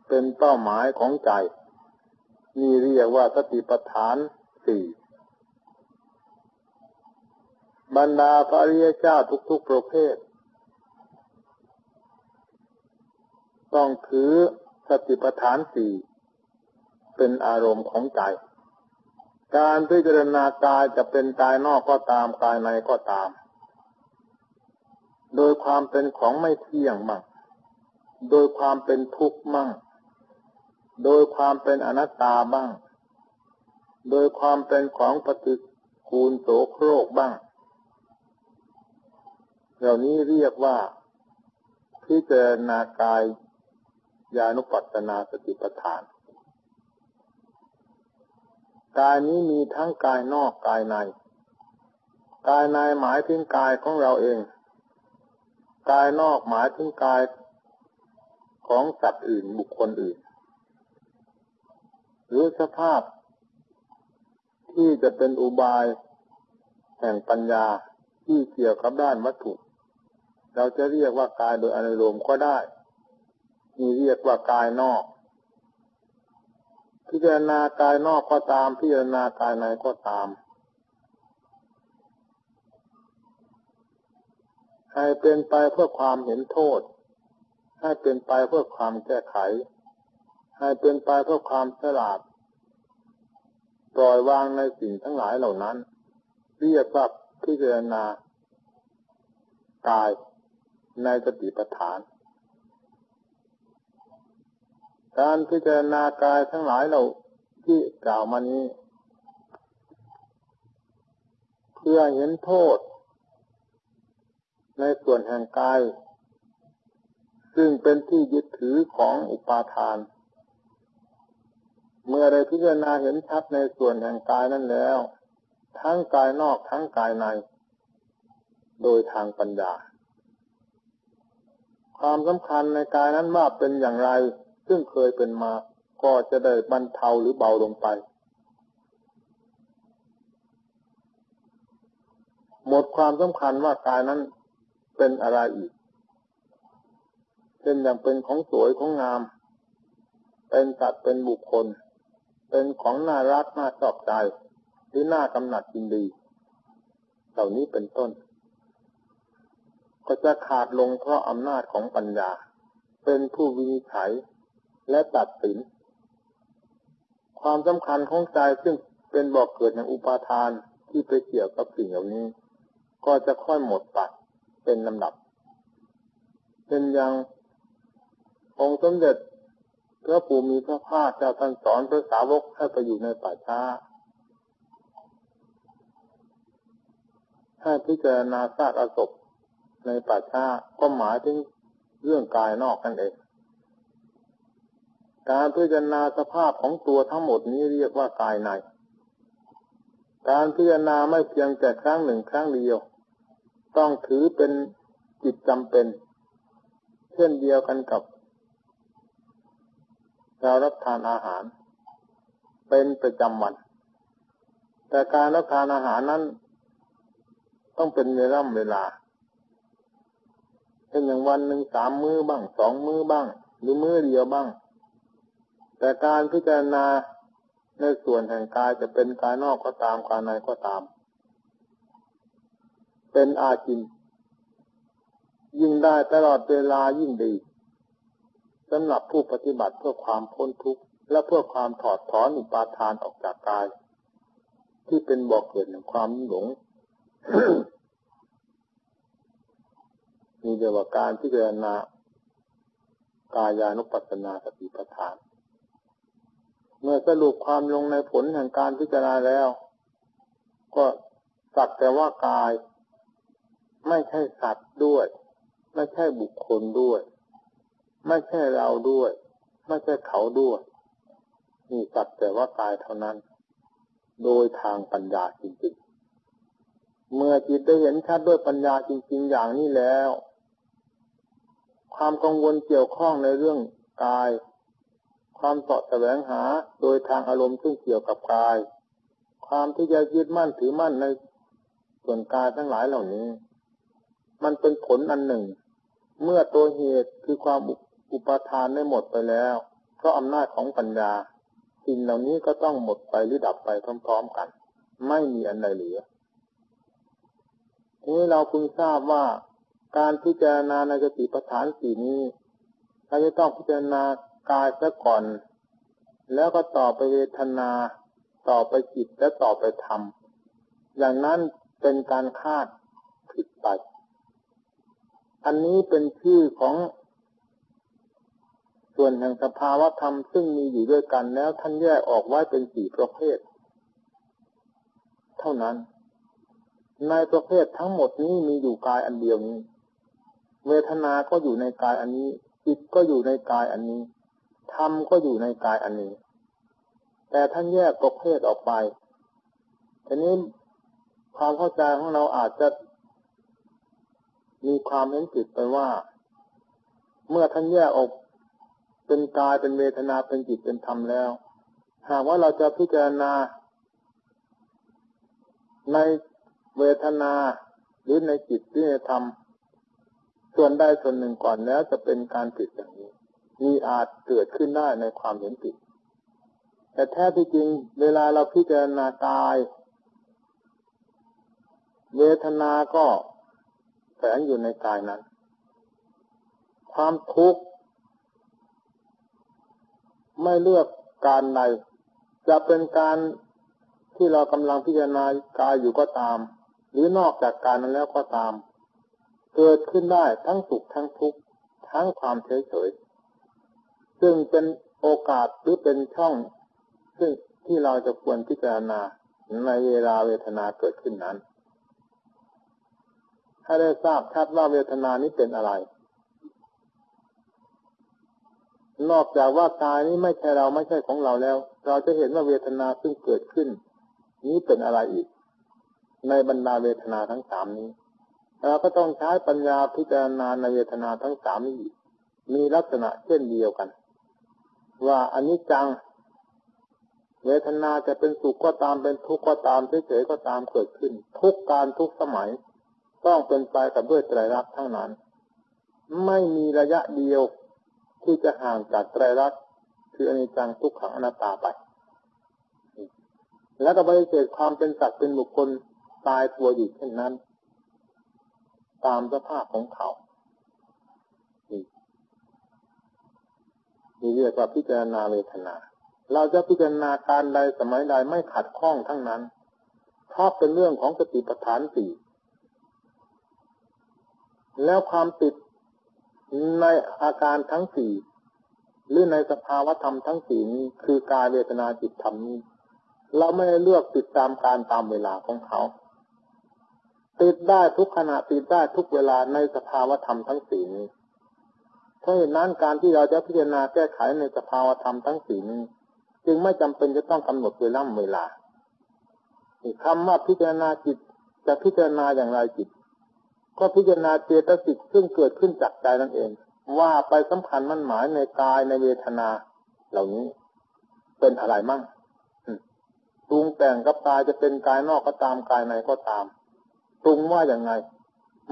[SPEAKER 1] เป็นเป้าหมายของใจ นี่เรียกว่าสติปัฏฐานสี่บรรดาพระริยเจ้าทุกๆประเภท ต้องถือ สติปัฏฐานสี่เป็นอารมณ์ของใจ การพิจารณากายจะเป็นกายนอกก็ตามกายในก็ตาม โดยความเป็นของไม่เที่ยงมั่งโดยความเป็นทุกข์มั่ง โดยความเป็นอนัตตาบ้าง โดยความเป็นของปฏิกูลโสโครกบ้าง เหล่านี้เรียกว่าพิจารณากาย ญาณุปัตนาสติปัฏฐาน กายนี้มีทั้งกายนอกกายใน กายในหมายถึงกายของเราเอง กายนอกหมายถึงกายของสัตว์อื่นบุคคลอื่น หรือสภาพที่จะเป็นอุบายแห่งปัญญาที่เกี่ยวกับด้านวัตถุ เราจะเรียกว่ากายโดยอนุโลมก็ได้ นี่เรียกว่ากายนอก พิจารณากายนอกก็ตาม พิจารณากายในก็ตาม ให้เป็นไปเพื่อความเห็นโทษ ให้เป็นไปเพื่อความแก้ไข ให้เป็นไปเพื่อความฉลาด ปล่อยวางในสิ่งทั้งหลายเหล่านั้น เรียกว่าพิจารณากายในสติปัฏฐาน การพิจารณากายทั้งหลายเราที่กล่าวมานี้ เพื่อเห็นโทษ ในส่วนแห่งกาย ซึ่งเป็นที่ยึดถือของอุปาทาน เมื่อได้พิจารณาเห็นชัดในส่วนแห่งกายนั้นแล้ว ทั้งกายนอกทั้งกายใน โดยทางปัญญา ความสำคัญในกายนั้นว่าเป็นอย่างไร ซึ่งเคยเป็นมา ก็จะได้บรรเทาหรือเบาลงไป หมดความสำคัญว่ากายนั้นเป็นอะไรอีกเช่นอย่างเป็นของสวยของงาม เป็นสัตว์เป็นบุคคล เป็นของน่ารักน่าชอบใจหรือน่ากำหนัดยินดี เหล่านี้เป็นต้น ก็จะขาดลงเพราะอำนาจของปัญญา เป็นผู้วินิจฉัย และตัดสิน ความสำคัญของใจซึ่งเป็นบอกเกิดในอุปาทานที่ไปเกี่ยวกับสิ่งเหล่านี้ ก็จะค่อยหมดไปเป็นลำดับ เป็นอย่างองค์สมเด็จพระปู่มีพระภาคเจ้าท่านสอนพระสาวกให้ไปอยู่ในป่าช้าให้พิจารณาซากอศพในป่าช้าก็หมายถึงเรื่องกายนอกนั่นเอง การพิจารณาสภาพของตัวทั้งหมดนี้เรียกว่ากายใน การพิจารณาไม่เพียงแต่ครั้งหนึ่งครั้งเดียว ต้องถือเป็นจิตจำเป็น เช่นเดียวกันกับเรารับทานอาหาร เป็นประจำวัน แต่การรับทานอาหารนั้น ต้องเป็นเวลาเวลาเช่นอย่างวันหนึ่งสามมื้อบ้างสองมื้อบ้าง หรือมื้อเดียวบ้าง แต่การพิจารณาในส่วนแห่งกายจะเป็นกายนอกก็ตามกายในก็ตาม เป็นอาจิน ยิ่งได้ตลอดเวลายิ่งดีสำหรับผู้ปฏิบัติเพื่อความพ้นทุกข์ และเพื่อความถอดถอนอุปาทานออกจากกาย ที่เป็นบ่อกเกิดแห่งความหลงมีเรียวกว่าการพิจารณากายานุปัสสนาสติปัฏฐาน เมื่อสรุปความลงในผลแห่งการพิจารณาแล้ว ก็สักแต่ว่ากาย ไม่ใช่สัตว์ด้วย ไม่ใช่บุคคลด้วย ไม่ใช่เราด้วย ไม่ใช่เขาด้วยนี่สักแต่ว่ากายเท่านั้น โดยทางปัญญาจริงๆ เมื่อจิตได้เห็นชัดด้วยปัญญาจริง ๆ อย่างนี้แล้ว ความกังวลเกี่ยวข้องในเรื่องกาย ความเสาะแสวงหาโดยทางอารมณ์ซึ่งเกี่ยวกับกาย ความที่จะยึดมั่นถือมั่นในส่วนกายทั้งหลายเหล่านี้ มันเป็นผลอันหนึ่ง เมื่อตัวเหตุคือความอุปทานได้หมดไปแล้ว เพราะอำนาจของปัญญา สิ่งเหล่านี้ก็ต้องหมดไปหรือดับไปพร้อมๆกัน ไม่มีอันใดเหลือทีนี้เราพึงทราบว่าการพิจารณาในสติปัฏฐานสี่นี้เราจะต้องพิจารณา กายซะก่อน แล้วก็ต่อไปเวทนา ต่อไปจิตและต่อไปธรรม อย่างนั้นเป็นการคาดผิดไป อันนี้เป็นชื่อของส่วนแห่งสภาวะธรรมซึ่งมีอยู่ด้วยกันแล้วท่านแยกออกไว้เป็นสี่ประเภท เท่านั้น ในประเภททั้งหมดนี้มีอยู่กายอันเดียวนี้ เวทนา ก็อยู่ในกายอันนี้จิตก็อยู่ในกายอันนี้ ธรรมก็อยู่ในกายอันนี้ แต่ท่านแยกประเภทออกไปทีนี้ความเข้าใจของเราอาจจะ มีความเห็นผิดไปว่า เมื่อท่านแยกออกเป็นกายเป็นเวทนาเป็นจิตเป็นธรรมแล้ว หากว่าเราจะพิจารณา ในเวทนาหรือในจิตที่ธรรมส่วนใดส่วนหนึ่งก่อนแล้วจะเป็นการผิดอย่างนี้ มีอาจเกิดขึ้นได้ในความเห็นผิด แต่แท้ที่จริง เวลาเราพิจารณากาย เวทนาก็แฝงอยู่ในกายนั้น ความทุกข์ไม่เลือกการใดจะเป็นการที่เรากำลังพิจารณากายอยู่ก็ตาม หรือนอกจากการนั้นแล้วก็ตาม เกิดขึ้นได้ทั้งสุขทั้งทุกข์ทั้งความเฉยเฉย ซึ่งเป็นโอกาสหรือเป็นช่อง ซึ่งที่เราจะควรพิจารณาในเวลาเวทนาเกิดขึ้นนั้น ให้ได้ทราบชัดว่าเวทนานี้เป็นอะไร นอกจากว่ากายนี้ไม่ใช่เราไม่ใช่ของเราแล้ว เราจะเห็นว่าเวทนาซึ่งเกิดขึ้น นี้เป็นอะไรอีก ในบรรดาเวทนาทั้งสามนี้ เราก็ต้องใช้ปัญญาพิจารณาในเวทนาทั้งสามนี้มีลักษณะเช่นเดียวกัน ว่าอันนี้จัง เวทนาจะเป็นสุขก็ตามเป็นทุกข์ก็ตามเฉยๆก็ตามเกิดขึ้น ทุกการทุกสมัย ต้องเป็นไปกับด้วยไตรลักษณ์ทั้งนั้น ไม่มีระยะเดียวที่จะห่างจากไตรลักษณ์คืออนิจจังทุกขังอนัตตาไป แล้วก็ปฏิเสธความเป็นสัตว์เป็นบุคคลตายตัวอยู่เช่นนั้น ตามสภาพของเขา นี่เรียกว่าพิจารณาเวทนา เราจะพิจารณาการใดสมัยใดไม่ขัดข้องทั้งนั้นเพราะเป็นเรื่องของสติปัฏฐานสี่แล้วความติดในอาการทั้งสี่หรือในสภาวธรรมทั้งสี่นี้คือกายเวทนาจิตธรรมนี้ เราไม่ได้เลือกติดตามการตามเวลาของเขา ติดได้ทุกขณะติดได้ทุกเวลาในสภาวธรรมทั้งสี่นี้ เพราะเหตุนั้นการที่เราจะพิจารณาแก้ไขในสภาวธรรมทั้งสี่นี้จึงไม่จำเป็นจะต้องกำหนดเวลาเวลาคำว่าพิจารณาจิตจะพิจารณาอย่างไรจิต ก็พิจารณาเจตสิกซึ่งเกิดขึ้นจากใจนั่นเอง ว่าไปสำคัญมั่นหมายในกายในเวทนา เหล่านี้เป็นอะไรมั่งปรุงแต่งกับกายจะเป็นกายนอกก็ตามกายในก็ตามปรุงว่าอย่างไง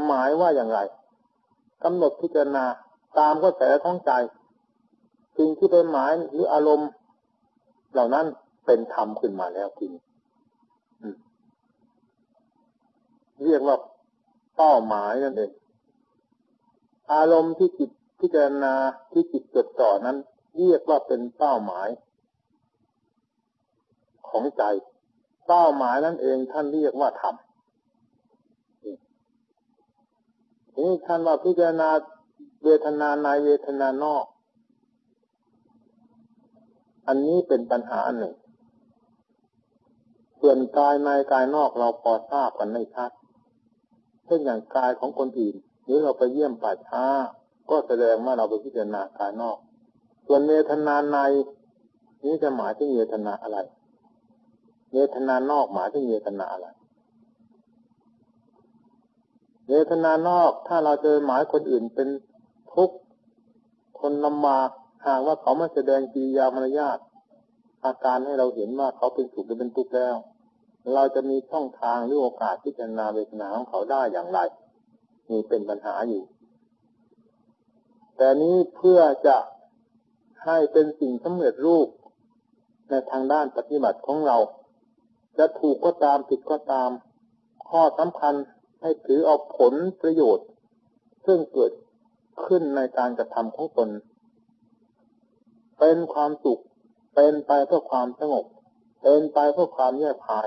[SPEAKER 1] หมายว่าอย่างไรกำหนดพิจารณา ตามก็แสท้องใจสิ่งที่เป็นหมายหรืออารมณ์ เหล่านั้นเป็นธรรมขึ้นมาแล้วทีนี้เรียกว่าเป้าหมายนั่นเองอารมณ์ที่จิตพิจารณาที่จิตจดจ่อนั้น เรียกว่าเป็นเป้าหมาย ของใจ เป้าหมายนั่นเองท่านเรียกว่าธรรมนี่ท่านว่าพิจารณา เวทนาในเวทนานอก อันนี้เป็นปัญหาหนึ่ง ส่วนกายในกายนอกเราพอทราบกันไม่ชัดเช่นอย่างกายของคนอื่นหรือเราไปเยี่ยมป่าช้า ก็แสดงว่าเราไปพิจารณากายนอก ส่วนเวทนาในนี้จะหมายถึงเวทนาอะไรเวทนานอกหมายถึงเวทนาอะไรเวทนานอกถ้าเราเจอหมายคนอื่นเป็น ทุกคนลำบากหากว่าเขามาแสดงกิริยามารยาทอาการให้เราเห็นว่าเขาเป็นสุขหรือเป็นทุกข์แล้ว เราจะมีช่องทางหรือโอกาสที่จะนาเวทนาของเขาได้อย่างไรมีเป็นปัญหาอยู่ แต่นี้เพื่อจะให้เป็นสิ่งสำเร็จรูป ในทางด้านปฏิบัติของเรา จะถูกก็ตามผิดก็ตาม ข้อสำคัญให้ถือเอาผลประโยชน์ ซึ่งเกิด ขึ้นในการกระทำของตน เป็นความสุข เป็นไปเพื่อความสงบ เป็นไปเพื่อความแยกภาย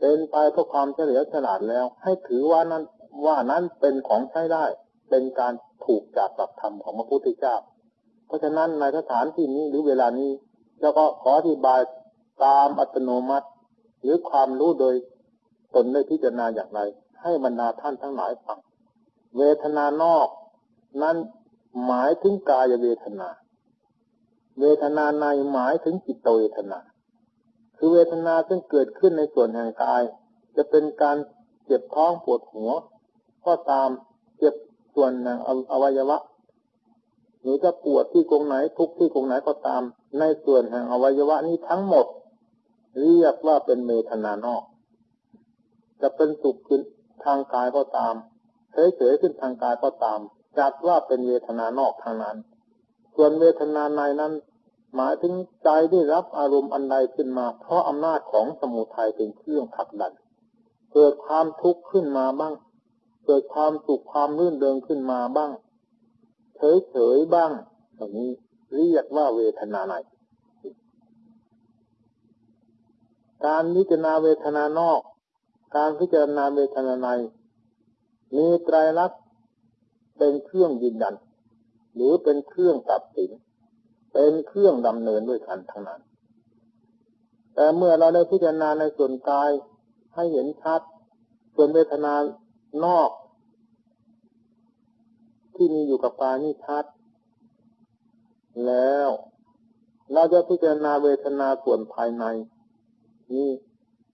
[SPEAKER 1] เป็นไปเพื่อความเฉลียวฉลาดแล้ว ให้ถือว่านั้นว่านั้นเป็นของใช้ได้ เป็นการถูกจากหลักธรรมของพระพุทธเจ้า เพราะฉะนั้นในสถานที่นี้หรือเวลานี้เราก็ขออธิบายตามอัตโนมัติ หรือความรู้โดยตนได้พิจารณาอย่างไร ให้บรรดาท่านทั้งหลายฟัง เวทนานอก นั้นหมายถึงกายเวทนา เวทนาในหมายถึงจิตเวทนา คือเวทนาซึ่งเกิดขึ้นในส่วนแห่งกาย จะเป็นการเจ็บท้องปวดหัวก็ตามเจ็บส่วนอวัยวะ หรือจะปวดที่กรงไหนทุกที่กรงไหนก็ตาม ในส่วนแห่งอวัยวะนี้ทั้งหมด เรียกว่าเป็นเวทนานอก จะเป็นสุขขึ้นทางกายก็ตามเฉยๆขึ้นทางกายก็ตาม จัดว่าเป็นเวทนานอกทางนั้น ส่วนเวทนาในนั้น หมายถึงใจได้รับอารมณ์อันใดขึ้นมา เพราะอำนาจของสมุทัยเป็นเครื่องผลักดัน เกิดความทุกข์ขึ้นมาบ้าง เกิดความสุขความรื่นเริงขึ้นมาบ้าง เฉยๆบ้างอย่างนี้เรียกว่าเวทนาในการพิจารณาเวทนานอก การพิจารณาเวทนาใน มีไตรลักษณ เป็นเครื่องยืนยัน หรือเป็นเครื่องตัดสิน เป็นเครื่องดำเนินด้วยกันทั้งนั้น แต่เมื่อเราได้พิจารณาในส่วนกายให้เห็นชัด ส่วนเวทนานอก ที่มีอยู่กับกายนี่ชัด แล้วเราจะพิจารณาเวทนาส่วนภายใน นี่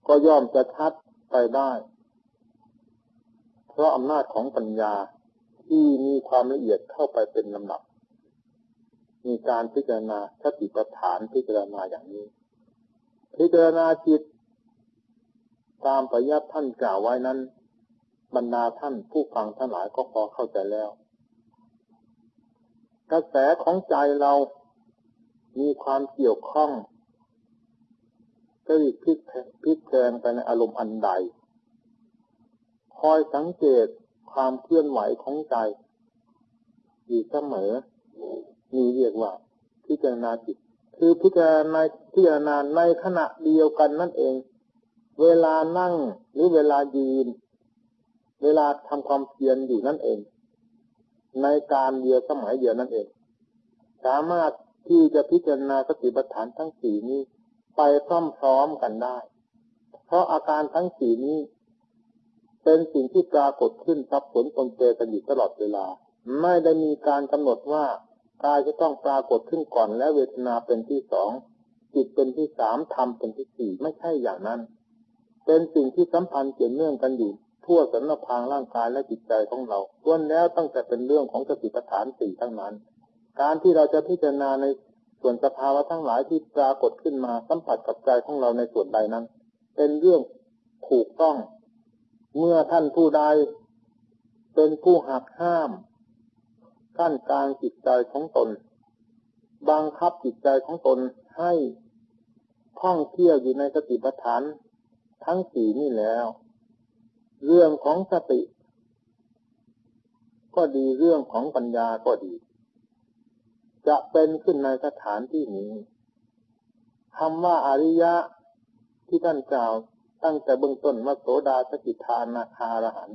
[SPEAKER 1] ก็ย่อมจะชัดไปได้ เพราะอำนาจของปัญญา ที่มีความละเอียดเข้าไปเป็นลำดับ มีการพิจารณาสติปัฏฐานพิจารณาอย่างนี้ พิจารณาจิต ตามปยัติท่านกล่าวไว้นั้น บรรดาท่านผู้ฟังทั้งหลายก็พอเข้าใจแล้ว กระแสของใจเรามีความเกี่ยวข้องก็รีบพลิกพลิกแพงไปในอารมณ์อันใด คอยสังเกต ความเคลื่อนไหวของใจอยู่เสมอมีเรียกว่า พิจารณาจิต คือพิจารณาพิจารณาในขณะเดียวกันนั่นเอง เวลานั่งหรือเวลายืน เวลาทำความเพียรอยู่นั่นเอง ในการเดียวสมัยเดียวนั่นเอง สามารถที่จะพิจารณาสติปัฏฐานทั้งสี่นี้ ไปพร้อมๆกันได้ เพราะอาการทั้งสี่นี้ เป็นสิ่งที่ปรากฏขึ้นซับผลตนเจกันอยู่ตลอดเวลา ไม่ได้มีการกำหนดว่ากายจะต้องปรากฏขึ้นก่อนและเวทนาเป็นที่สองจิตเป็นที่สามธรรมเป็นที่สี่ไม่ใช่อย่างนั้น เป็นสิ่งที่สัมพันธ์เกี่ยวเนื่องกันอยู่ ทั่วสันพางร่างกายและจิตใจของเราล้วนแล้วตั้งแต่เป็นเรื่องของสติปัฏฐานสี่ทั้งนั้น การที่เราจะพิจารณาในส่วนสภาวะทั้งหลายที่ปรากฏขึ้นมาสัมผัสกับใจของเราในส่วนใดนั้น เป็นเรื่องถูกต้อง เมื่อท่านผู้ใดเป็นผู้หักห้ามกั้นกลางจิตใจของตน บังคับจิตใจของตนให้ท่องเที่ยวอยู่ในสติปัฏฐานทั้งสี่นี่แล้ว เรื่องของสติ ก็ดีเรื่องของปัญญาก็ดี จะเป็นขึ้นในสถานที่นี้คำว่าอริยะที่ท่านกล่าว ตั้งแต่เบื้องต้นว่าโสดาสกิทานาคารหัน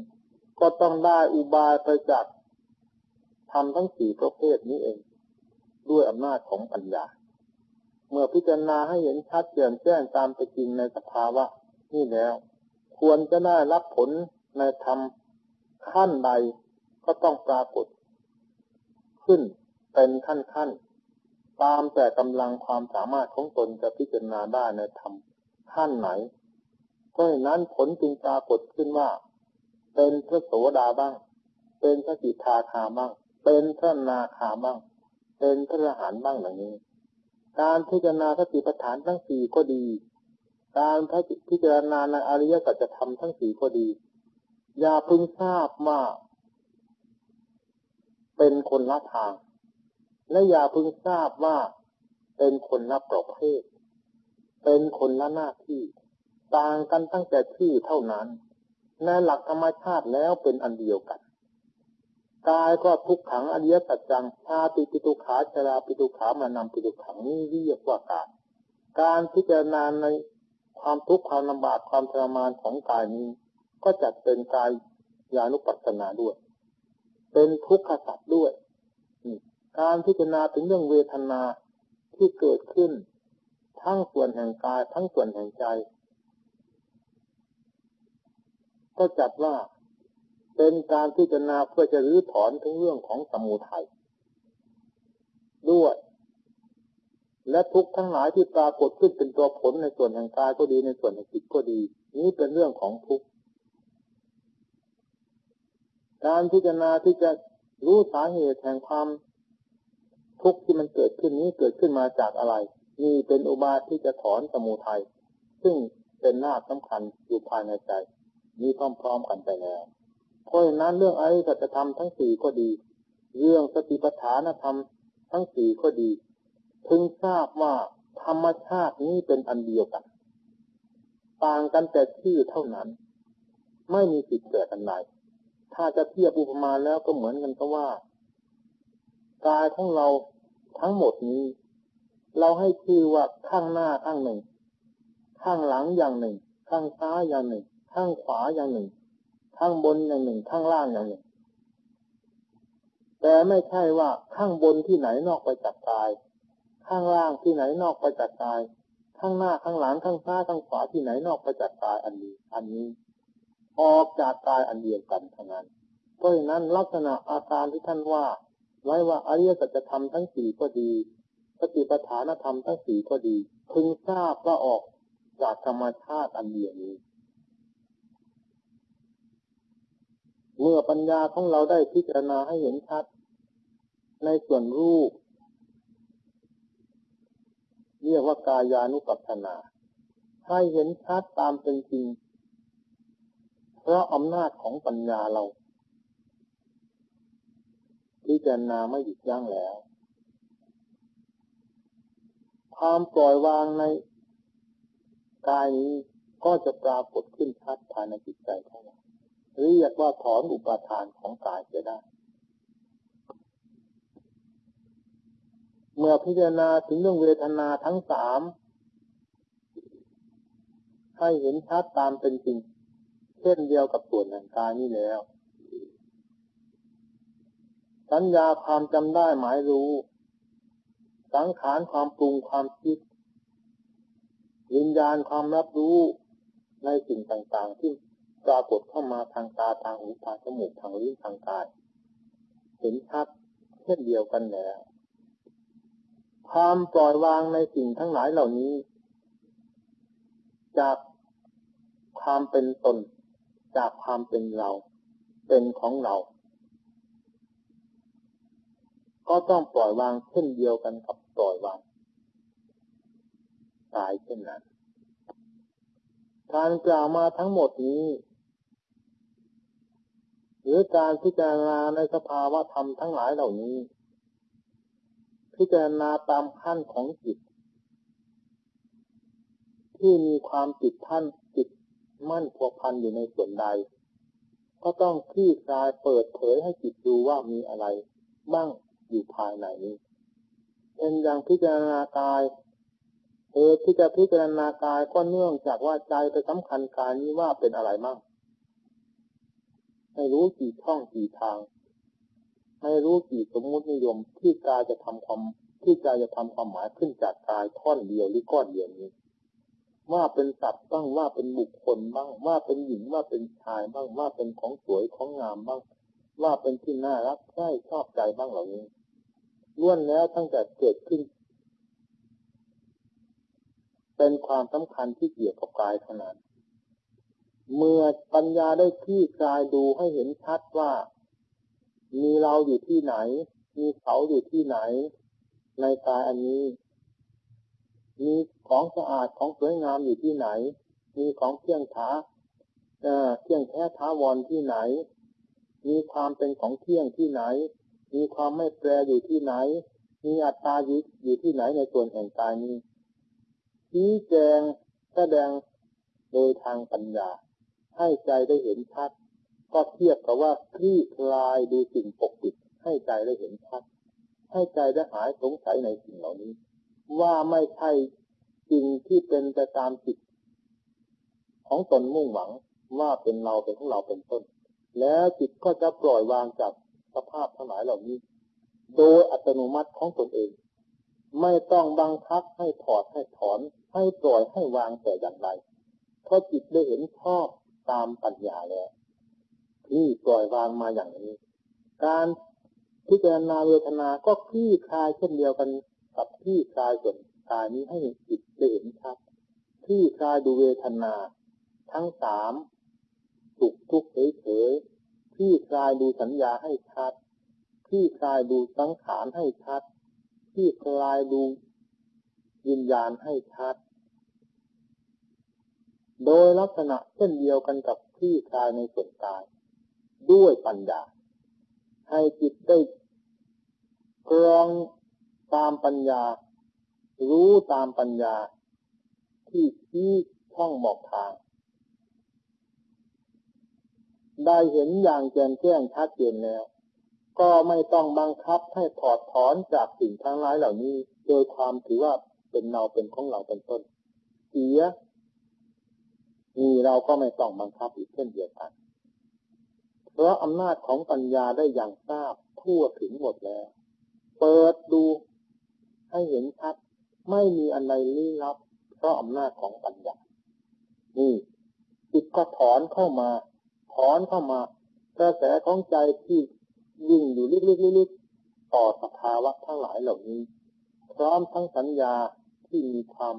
[SPEAKER 1] ก็ต้องได้อุบายไปจากทำทั้งสี่ประเภทนี้เอง ด้วยอำนาจของปัญญา เมื่อพิจารณาให้เห็นชัดเจนแจ้งตามไปจริงในสภาวะนี่แล้ว ควรจะได้รับผลในธรรมขั้นใดก็ต้องปรากฏ ขึ้นเป็นขั้นขั้นตามแต่กำลังความสามารถของตนจะพิจารณาได้ในธรรมขั้นไหน เพราะนั้นผลจึงปรากฏขึ้นว่า เป็นพระโสดาบ้าง เป็นพระกิทาคาบ้าง เป็นพระนาคาบ้าง เป็นพระอรหันต์บ้างอย่างนี้ การพิจารณาสติปัฏฐานทั้งสี่ก็ดี การพิจารณาในอริยสัจธรรมทั้งสี่ก็ดี อย่าพึงทราบว่าเป็นคนละทาง และอย่าพึงทราบว่าเป็นคนละประเภท เป็นคนละหน้าที่ ต่างกันตั้งแต่ชื่อเท่านั้นในหลักธรรมชาติแล้วเป็นอันเดียวกันกายก็ทุกขังอริยสัจจังชาติปิตุขาชราปิตุขามานำปิตุขังนี่เรียกว่ากายการพิจารณาในความทุกข์ความลำบากความทรมานของกายนี้ ก็จัดเป็นกายยานุปัสสนาด้วย เป็นทุกขสัจด้วย การพิจารณาถึงเรื่องเวทนาที่เกิดขึ้น ทั้งส่วนแห่งกายทั้งส่วนแห่งใจ ก็จัดว่าเป็นการพิจารณาเพื่อจะรื้อถอนถึงเรื่องของสมุทัยด้วย และทุกทั้งหลายที่ปรากฏขึ้นเป็นตัวผลในส่วนแห่งกายก็ดีในส่วนแห่งจิตก็ดี นี้เป็นเรื่องของทุกการพิจารณาที่จะรู้สาเหตุแห่งความทุกข์ที่มันเกิดขึ้นนี้เกิดขึ้นมาจากอะไรนี่เป็นอุบายที่จะถอนสมุทัยซึ่งเป็นหน้าสำคัญอยู่ภายในใจ นี้พร้อมๆกันไปแล้วเพราะฉะนั้นเรื่องอริยสัจธรรมทั้งสี่ก็ดี เรื่องสติปัฏฐานธรรมทั้งสี่ก็ดีพึงทราบว่าธรรมชาตินี้เป็นอันเดียวกัน ต่างกันแต่ชื่อเท่านั้น ไม่มีสิทธิ์เกิดอันใดถ้าจะเทียบอุปมาแล้วก็เหมือนกันก็ว่ากายของเราทั้งหมดนี้ เราให้ชื่อว่าข้างหน้าข้างหนึ่ง ข้างหลังอย่างหนึ่ง ข้างซ้ายอย่างหนึ่ง ข้างขวาอย่างหนึ่งข้างบนอย่างหนึ่งข้างล่างอย่างหนึ่ง แต่ไม่ใช่ว่าข้างบนที่ไหนนอกไปจากกาย ข้างล่างที่ไหนนอกไปจากกาย ข้างหน้าข้างหลังข้างซ้ายข้างขวาที่ไหนนอกไปจากกายอันนี้ อันนี้ ออกจากกายอันเดียวกันเท่านั้นเพราะฉะนั้นลักษณะอาการที่ท่านว่า ไว้ว่าอริยสัจธรรมทั้งสี่ก็ดีสติปัฏฐานธรรมทั้งสี่ก็ดี พึงทราบว่าออกจากธรรมชาติอันเดียวนี้ เมื่อปัญญาของเราได้พิจารณาให้เห็นชัด ในส่วนรูป เรียกว่ากายานุปัสสนา ให้เห็นชัดตามเป็นจริง เพราะอำนาจของปัญญาเราพิจารณาไม่หยุดยั้งแล้ว ความปล่อยวางในกายนี้ก็จะปรากฏขึ้นชัดภายในจิตใจของเรา เรียกว่าถอนอุปาทานของกายจะได้ เมื่อพิจารณาถึงเรื่องเวทนาทั้งสามให้เห็นชัดตามเป็นจริง เช่นเดียวกับส่วนแห่งกายนี้แล้ว สัญญาความจำได้หมายรู้ สังขารความปรุงความคิดวิญญาณความรับรู้ในสิ่งต่างๆที่ ปรากฏเข้ามาทางตาทางหูทางจมูกทางลิ้นทางกายเห็นชัดเช่นเดียวกันแล้วความปล่อยวางในสิ่งทั้งหลายเหล่านี้ จากความเป็นตน จากความเป็นเรา เป็นของเรา ก็ต้องปล่อยวางเช่นเดียวกันกับปล่อยวางตายเช่นนั้นการกล่าวมาทั้งหมดนี้ หรือการพิจารณาในสภาวะธรรมทั้งหลายเหล่านี้ พิจารณาตามขั้นของจิต ที่มีความติดท่านจิตมั่นพัวพันอยู่ในส่วนใด ก็ต้องคลี่คลายเปิดเผยให้จิตดูว่ามีอะไร บ้างอยู่ภายในนี้เป็นอย่างพิจารณากายเหตุที่จะพิจารณากายก็เนื่องจากว่าใจไปสำคัญกายนี้ว่าเป็นอะไรมั่ง ให้รู้กี่ช่องกี่ทางให้รู้กี่สมมุตินิยมที่กายจะทำความที่ใจจะทำความหมายขึ้นจากกายท่อนเดียวหรือก้อนเดียวนี้ ว่าเป็นสัตว์บ้างว่าเป็นบุคคลบ้างว่าเป็นหญิงว่าเป็นชายบ้างว่าเป็นของสวยของงามบ้างว่าเป็นที่น่ารักใช่ชอบใจบ้างเหล่านี้ล้วนแล้วตั้งแต่เกิดขึ้น เป็นความสำคัญที่เกี่ยวกับกายเท่านั้น เมื่อปัญญาได้ที่กายดูให้เห็นชัดว่า มีเราอยู่ที่ไหน มีเขาอยู่ที่ไหน ในกายอันนี้ มีของสะอาดของสวยงามอยู่ที่ไหน มีของเที่ยงท้าเที่ยงแท้ท้าวรที่ไหน มีความเป็นของเที่ยงที่ไหน มีความไม่แปรอยู่ที่ไหน มีอัตตาอยู่อยู่ที่ไหนในส่วนแห่งกายนี้ชี้แจงแสดงโดยทางปัญญา ให้ใจได้เห็นชัด ก็เทียบกับว่าคลี่คลายดูสิ่งปกปิด ให้ใจได้เห็นชัด ให้ใจได้หายสงสัยในสิ่งเหล่านี้ ว่าไม่ใช่สิ่งที่เป็นไปตามจิต ของตนมุ่งหวังว่าเป็นเราเป็นของเราเป็นต้น แล้วจิตก็จะปล่อยวางจากสภาพทั้งหลายเหล่านี้ โดยอัตโนมัติของตนเอง ไม่ต้องบังคับให้ถอดให้ถอน ให้ปล่อยให้วางแต่อย่างไรเพราะจิตได้เห็นชอบ ตามปัญญาแล้วที่ปล่อยวางมาอย่างนี้ การพิจารณาเวทนา ก็คลี่คลายเช่นเดียวกันกับคลี่คลายส่วนกายนี้ให้จิตได้เห็นชัดคลี่คลายดูเวทนา ทั้งสามสุขทุกข์เฉยๆคลี่คลายดูสัญญาให้ชัดคลี่คลายดูสังขารให้ชัดคลี่คลายดูวิญญาณให้ชัด โดยลักษณะเช่นเดียวกันกับที่คายในส่วนกาย ด้วยปัญญา ให้จิตได้กรองตามปัญญา รู้ตามปัญญา ที่ที่ช่องบอกทาง ได้เห็นอย่างแจ่มแจ้งชัดเจนแล้ว ก็ไม่ต้องบังคับให้ถอดถอนจากสิ่งทั้งหลายเหล่านี้ โดยความถือว่าเป็นเราเป็นของเราเป็นต้น เสีย มีเราก็ไม่ต้องบังคับอีกเช่นเดียวกัน เพราะอำนาจของปัญญาได้อย่างทราบทั่วถึงหมดแล้ว เปิดดูให้เห็นชัดไม่มีอะไรลี้ลับ เพราะอำนาจของปัญญา นี่จิตก็ถอนเข้ามา ถอนเข้ามากระแสของใจที่ยิ่งอยู่ลึกๆๆต่อสภาวะทั้งหลายเหล่านี้ พร้อมทั้งสัญญาที่มีความ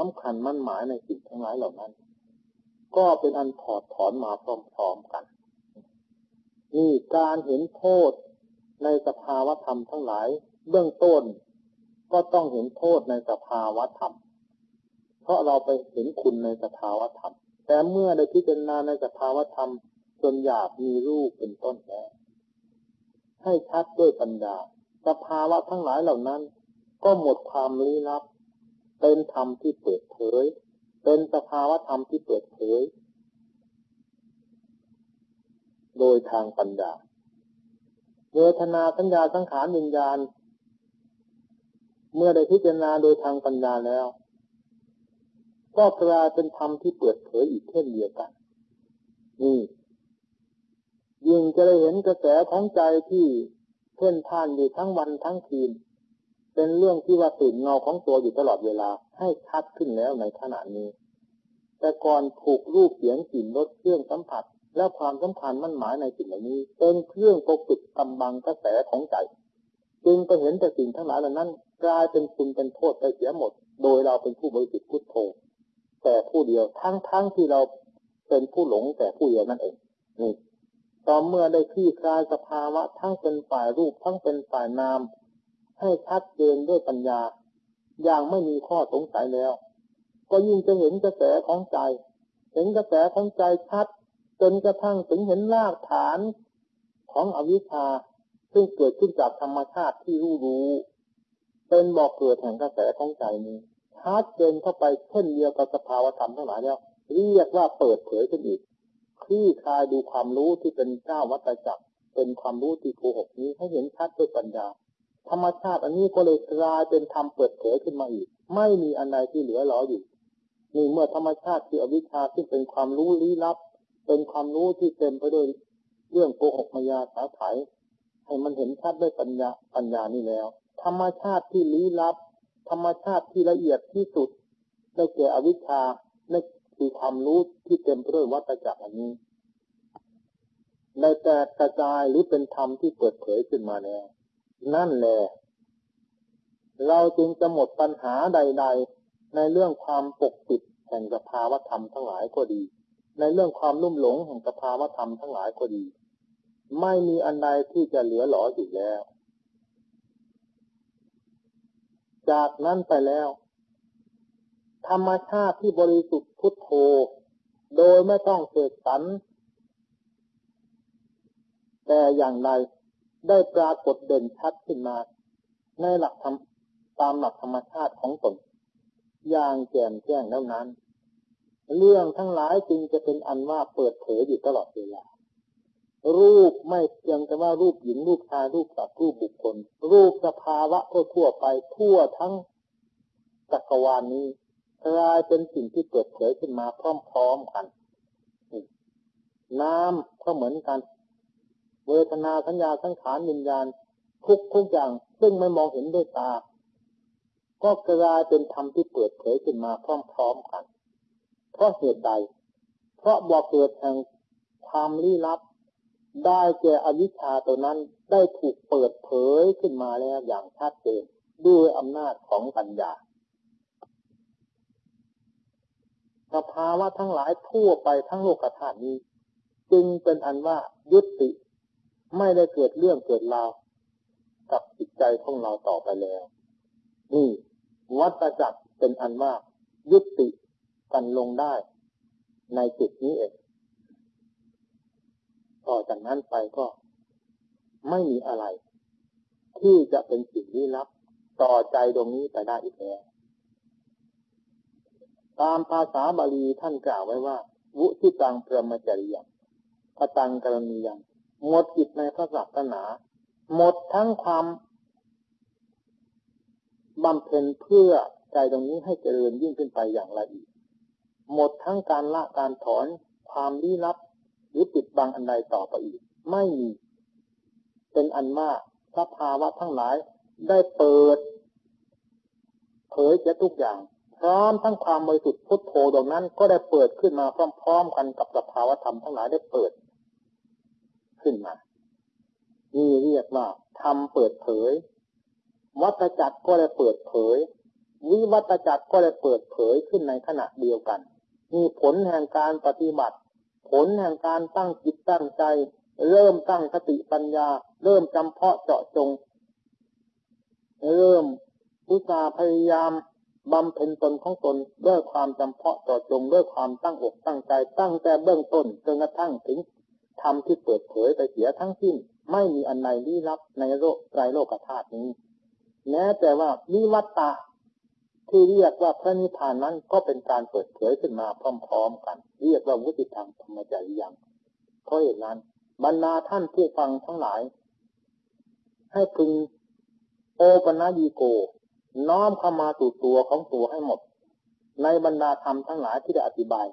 [SPEAKER 1] สำคัญมั่นหมายในสิ่งทั้งหลายเหล่านั้น ก็เป็นอันถอดถอนมาพร้อมๆกัน นี่การเห็นโทษในสภาวธรรมทั้งหลาย เบื้องต้น ก็ต้องเห็นโทษในสภาวธรรม เพราะเราไปเห็นคุณในสภาวธรรม แต่เมื่อได้พิจารณาในสภาวธรรมจนหยาบมีรูปเป็นต้นแล้วให้ชัดด้วยปัญญา สภาวะทั้งหลายเหล่านั้น ก็หมดความลี้ลับ เป็นธรรมที่เปิดเผย เป็นสภาวะธรรมที่เปิดเผย โดยทางปัญญาเวทนาสัญญาสังขารวิญญาณ เมื่อได้พิจารณาโดยทางปัญญาแล้ว ก็กลายเป็นธรรมที่เปิดเผยอีกเช่นเดียวกันนี่ยิ่งจะได้เห็นกระแสของใจที่เพ่นพ่านอยู่ทั้งวันทั้งคืน เป็นเรื่องที่ว่าตื่นเงาของตัวอยู่ตลอดเวลาให้ชัดขึ้นแล้วในขณะนี้ แต่ก่อนถูกรูปเสียงกลิ่นรสเครื่องสัมผัส และความสำคัญมั่นหมายในสิ่งเหล่านี้ เป็นเครื่องปกปิดกำบังกระแสของใจ จึงไปเห็นแต่สิ่งทั้งหลายเหล่านั้น กลายเป็นคุณเป็นโทษไปเสียหมด โดยเราเป็นผู้บริสุทธิ์พุทโธแต่ผู้เดียวทั้งทั้งที่เราเป็นผู้หลงแต่ผู้เดียวนั่นเองนี่ต่อเมื่อได้คลี่คลายสภาวะทั้งเป็นฝ่ายรูปทั้งเป็นฝ่ายนาม ให้ชัดเจนด้วยปัญญา อย่างไม่มีข้อสงสัยแล้ว ก็ยิ่งจะเห็นกระแสของใจ เห็นกระแสของใจชัด จนกระทั่งถึงเห็นรากฐานของอวิชชาซึ่งเกิดขึ้นจากธรรมชาติที่รู้รู้ เป็นบอกเกิดแห่งกระแสของใจนี้ชัดเจนเข้าไปเช่นเดียวกับสภาวธรรมทั้งหลายแล้วเรียกว่าเปิดเผยขึ้นอีกคลี่คลายดูความรู้ที่เป็นเจ้าวัตจักรเป็นความรู้ที่โกหกนี้ให้เห็นชัดด้วยปัญญา ธรรมชาติอันนี้ก็เลยกลายเป็นธรรมเปิดเผยขึ้นมาอีก ไม่มีอันใดที่เหลือหลออยู่นี่เมื่อธรรมชาติคืออวิชชาซึ่งเป็นความรู้ลี้ลับ เป็นความรู้ที่เต็มไปด้วยเรื่องโกหกมายาสาไถให้มันเห็นชัดด้วยปัญญาปัญญานี่แล้ว ธรรมชาติที่ลี้ลับ ธรรมชาติที่ละเอียดที่สุดได้แก่อวิชชาในคือความรู้ที่เต็มไปด้วยวัตจักรอันนี้ในแต่กระจายหรือเป็นธรรมที่เปิดเผยขึ้นมาแล้ว นั่นแหละเราจึงจะหมดปัญหาใด ๆ ในเรื่องความปกปิดแห่งสภาวธรรมทั้งหลายก็ดี ในเรื่องความลุ่มหลงแห่งสภาวธรรมทั้งหลายก็ดี ไม่มีอันใดที่จะเหลือหลออยู่แล้ว จากนั้นไปแล้ว ธรรมชาติที่บริสุทธิ์พุทโธ โดยไม่ต้องเสกสรรแต่อย่างไร ได้ปรากฏเด่นชัดขึ้นมา ในหลักธรรมตามหลักธรรมชาติของตน อย่างแจ่มแจ้งแล้วนั้น เรื่องทั้งหลายจึงจะเป็นอันว่าเปิดเผยอยู่ตลอดเวลา รูปไม่เพียงแต่ว่ารูปหญิงรูปชายรูปสัตว์รูปบุคคล รูปสภาวะทั่วไปทั่วทั้งจักรวาลนี้กลายเป็นสิ่งที่เกิดเผยขึ้นมาพร้อมๆกัน น้ำก็เหมือนกัน เวทนาสัญญาสังขารวิญญาณ ทุกทุกอย่าง ซึ่งไม่มองเห็นด้วยตา ก็กลายเป็นธรรมที่เปิดเผยขึ้นมาพร้อมๆกัน เพราะเหตุใด เพราะบอกเกิดแห่งความลี้ลับ ได้แก่อวิชชาตัวนั้นได้ถูกเปิดเผยขึ้นมาแล้วอย่างชัดเจนด้วยอำนาจของปัญญาสภาวะทั้งหลายทั่วไปทั้งโลกธาตุนี้ จึงเป็นอันว่ายุติ ไม่ได้เกิดเรื่องเกิดราวกับจิตใจของเราต่อไปแล้ว นี่ วัตจักรเป็นอันว่ายุติกันลงได้ ในจุดนี้เองต่อจากนั้นไปก็ไม่มีอะไร ที่จะเป็นสิ่งลี้ลับ ต่อใจตรงนี้ไปได้อีกแล้วตามภาษาบาลีท่านกล่าวไว้ว่า วุทิตังพรมจริยังพตังกรณียัง หมดจิตในพระศาสนา หมดทั้งความบำเพ็ญเพื่อใจตรงนี้ให้เจริญยิ่งขึ้นไปอย่างละเอียดหมดทั้งการละการถอนความลี้ลับ หรือปิดบังอันใดต่อไปอีก ไม่มี เป็นอันมากสภาวะทั้งหลายได้เปิด เผยจะทุกอย่าง พร้อมทั้งความบริสุทธิ์พุทโธดวงนั้น ก็ได้เปิดขึ้นมาพร้อม ๆ กันกับสภาวธรรมทั้งหลายได้เปิด ขึ้นมา นี่เรียกว่าทำเปิดเผย วัตจักรก็ได้เปิดเผย วิวัตจักรก็ได้เปิดเผยขึ้นในขณะเดียวกัน มีผลแห่งการปฏิบัติ ผลแห่งการตั้งจิตตั้งใจ เริ่มตั้งสติปัญญา เริ่มจำเพาะเจาะจง เริ่มอุตสาพยายามบำเพ็ญตนของตนด้วยความจำเพาะต่อจงด้วยความตั้งอกตั้งใจ ตั้งแต่เบื้องต้นจนกระทั่งถึง ธรรมที่เปิดเผยไปเสียทั้งสิ้น ไม่มีอันใดลี้ลับในโลกไตรโลกธาตุนี้ แม้แต่ว่านิวัตตะที่เรียกว่าพระนิพพานนั้นก็เป็นการเปิดเผยขึ้นมาพร้อม ๆ กัน เรียกว่าวุติธรรมธรรมจริยังเพราะเหตุนั้น บรรดาท่านผู้ฟังทั้งหลาย ให้พึงโอปนายีโก น้อมเข้ามาสู่ตัวของตัวให้หมด ในบรรดาธรรมทั้งหลายที่ได้อธิบาย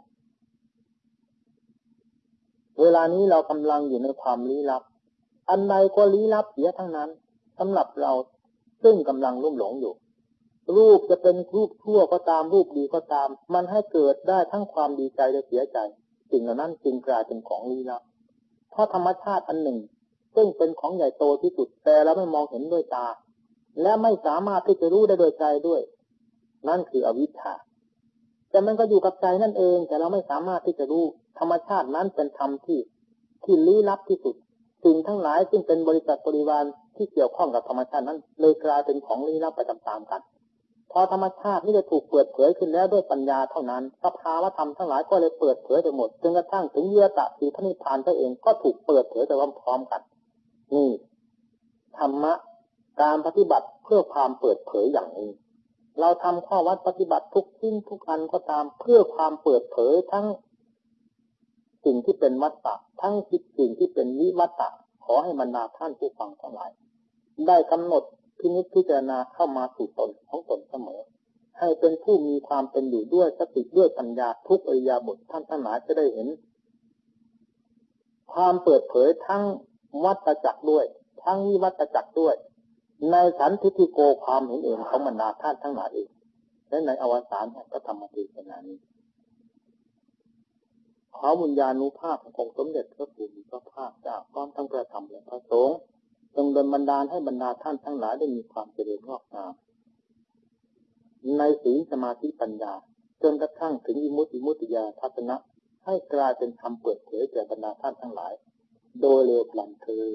[SPEAKER 1] เวลานี้เรากำลังอยู่ในความลี้ลับ อันใดก็ลี้ลับเสียทั้งนั้นสำหรับเราซึ่งกำลังรุ่มหลงอยู่ รูปจะเป็นรูปชั่วก็ตามรูปดีก็ตาม มันให้เกิดได้ทั้งความดีใจและเสียใจสิ่งเหล่านั้นจึงกลายเป็นของลี้ลับ เพราะธรรมชาติอันหนึ่ง ซึ่งเป็นของใหญ่โตที่สุดแต่เราไม่มองเห็นด้วยตา และไม่สามารถที่จะรู้ได้โดยใจด้วย นั่นคืออวิชชาแต่มันก็อยู่กับใจนั่นเอง แต่เราไม่สามารถที่จะรู้ ธรรมชาตินั้นเป็นธรรมที่ที่ลี้ลับที่สุดสิ่งทั้งหลายซึ่งเป็นบริษัทบริวารที่เกี่ยวข้องกับธรรมชาตินั้น เลยกลายเป็นของลี้ลับไปตามๆกัน พอธรรมชาตินี่จะถูกเปิดเผยขึ้นแล้วด้วยปัญญาเท่านั้นสภาวธรรมทั้งหลายก็เลยเปิดเผยไปหมดจนกระทั่งถึงเยื่อตะสีพระนิพพานตัวเองก็ถูกเปิดเผยไปพร้อมๆกัน นี่ธรรมะการปฏิบัติเพื่อความเปิดเผยอย่างนี้ เราทำข้อวัดปฏิบัติทุกทิ้งทุกอันก็ตามเพื่อความเปิดเผยทั้ง สิ่งที่เป็นวัตตะทั้งสิ่งที่เป็นวิวัตตะขอให้บรรดาท่านผู้ฟังทั้งหลาย ได้กำหนดพินิจพิจารณาเข้ามาสู่ตนของตนเสมอ ให้เป็นผู้มีความเป็นอยู่ด้วยสติด้วยปัญญาทุกอริยาบทท่านทั้งหลายจะได้เห็น ความเปิดเผยทั้งวัตจักรด้วย ทั้งวิวัตจักรด้วย ในสันทิฏิโกความเห็นเองของบรรดาท่านทั้งหลายเองและในอวสานแห่งพระธรรมเทศนานี้ ขอบุญญาณุภาพขององค์สมเด็จพระผู้มีพระภาคเจ้าพร้อมทั้งพระธรรมและพระสงฆ์จงดลบันดาลให้บรรดาท่านทั้งหลายได้มีความเจริญงอกงามในศีลสมาธิปัญญา จนกระทั่งถึงอิมุติมุติยาทัศนะ ให้กลายเป็นธรรมเปิดเผยแก่บรรดาท่านทั้งหลาย โดยเร็วพลันเธอ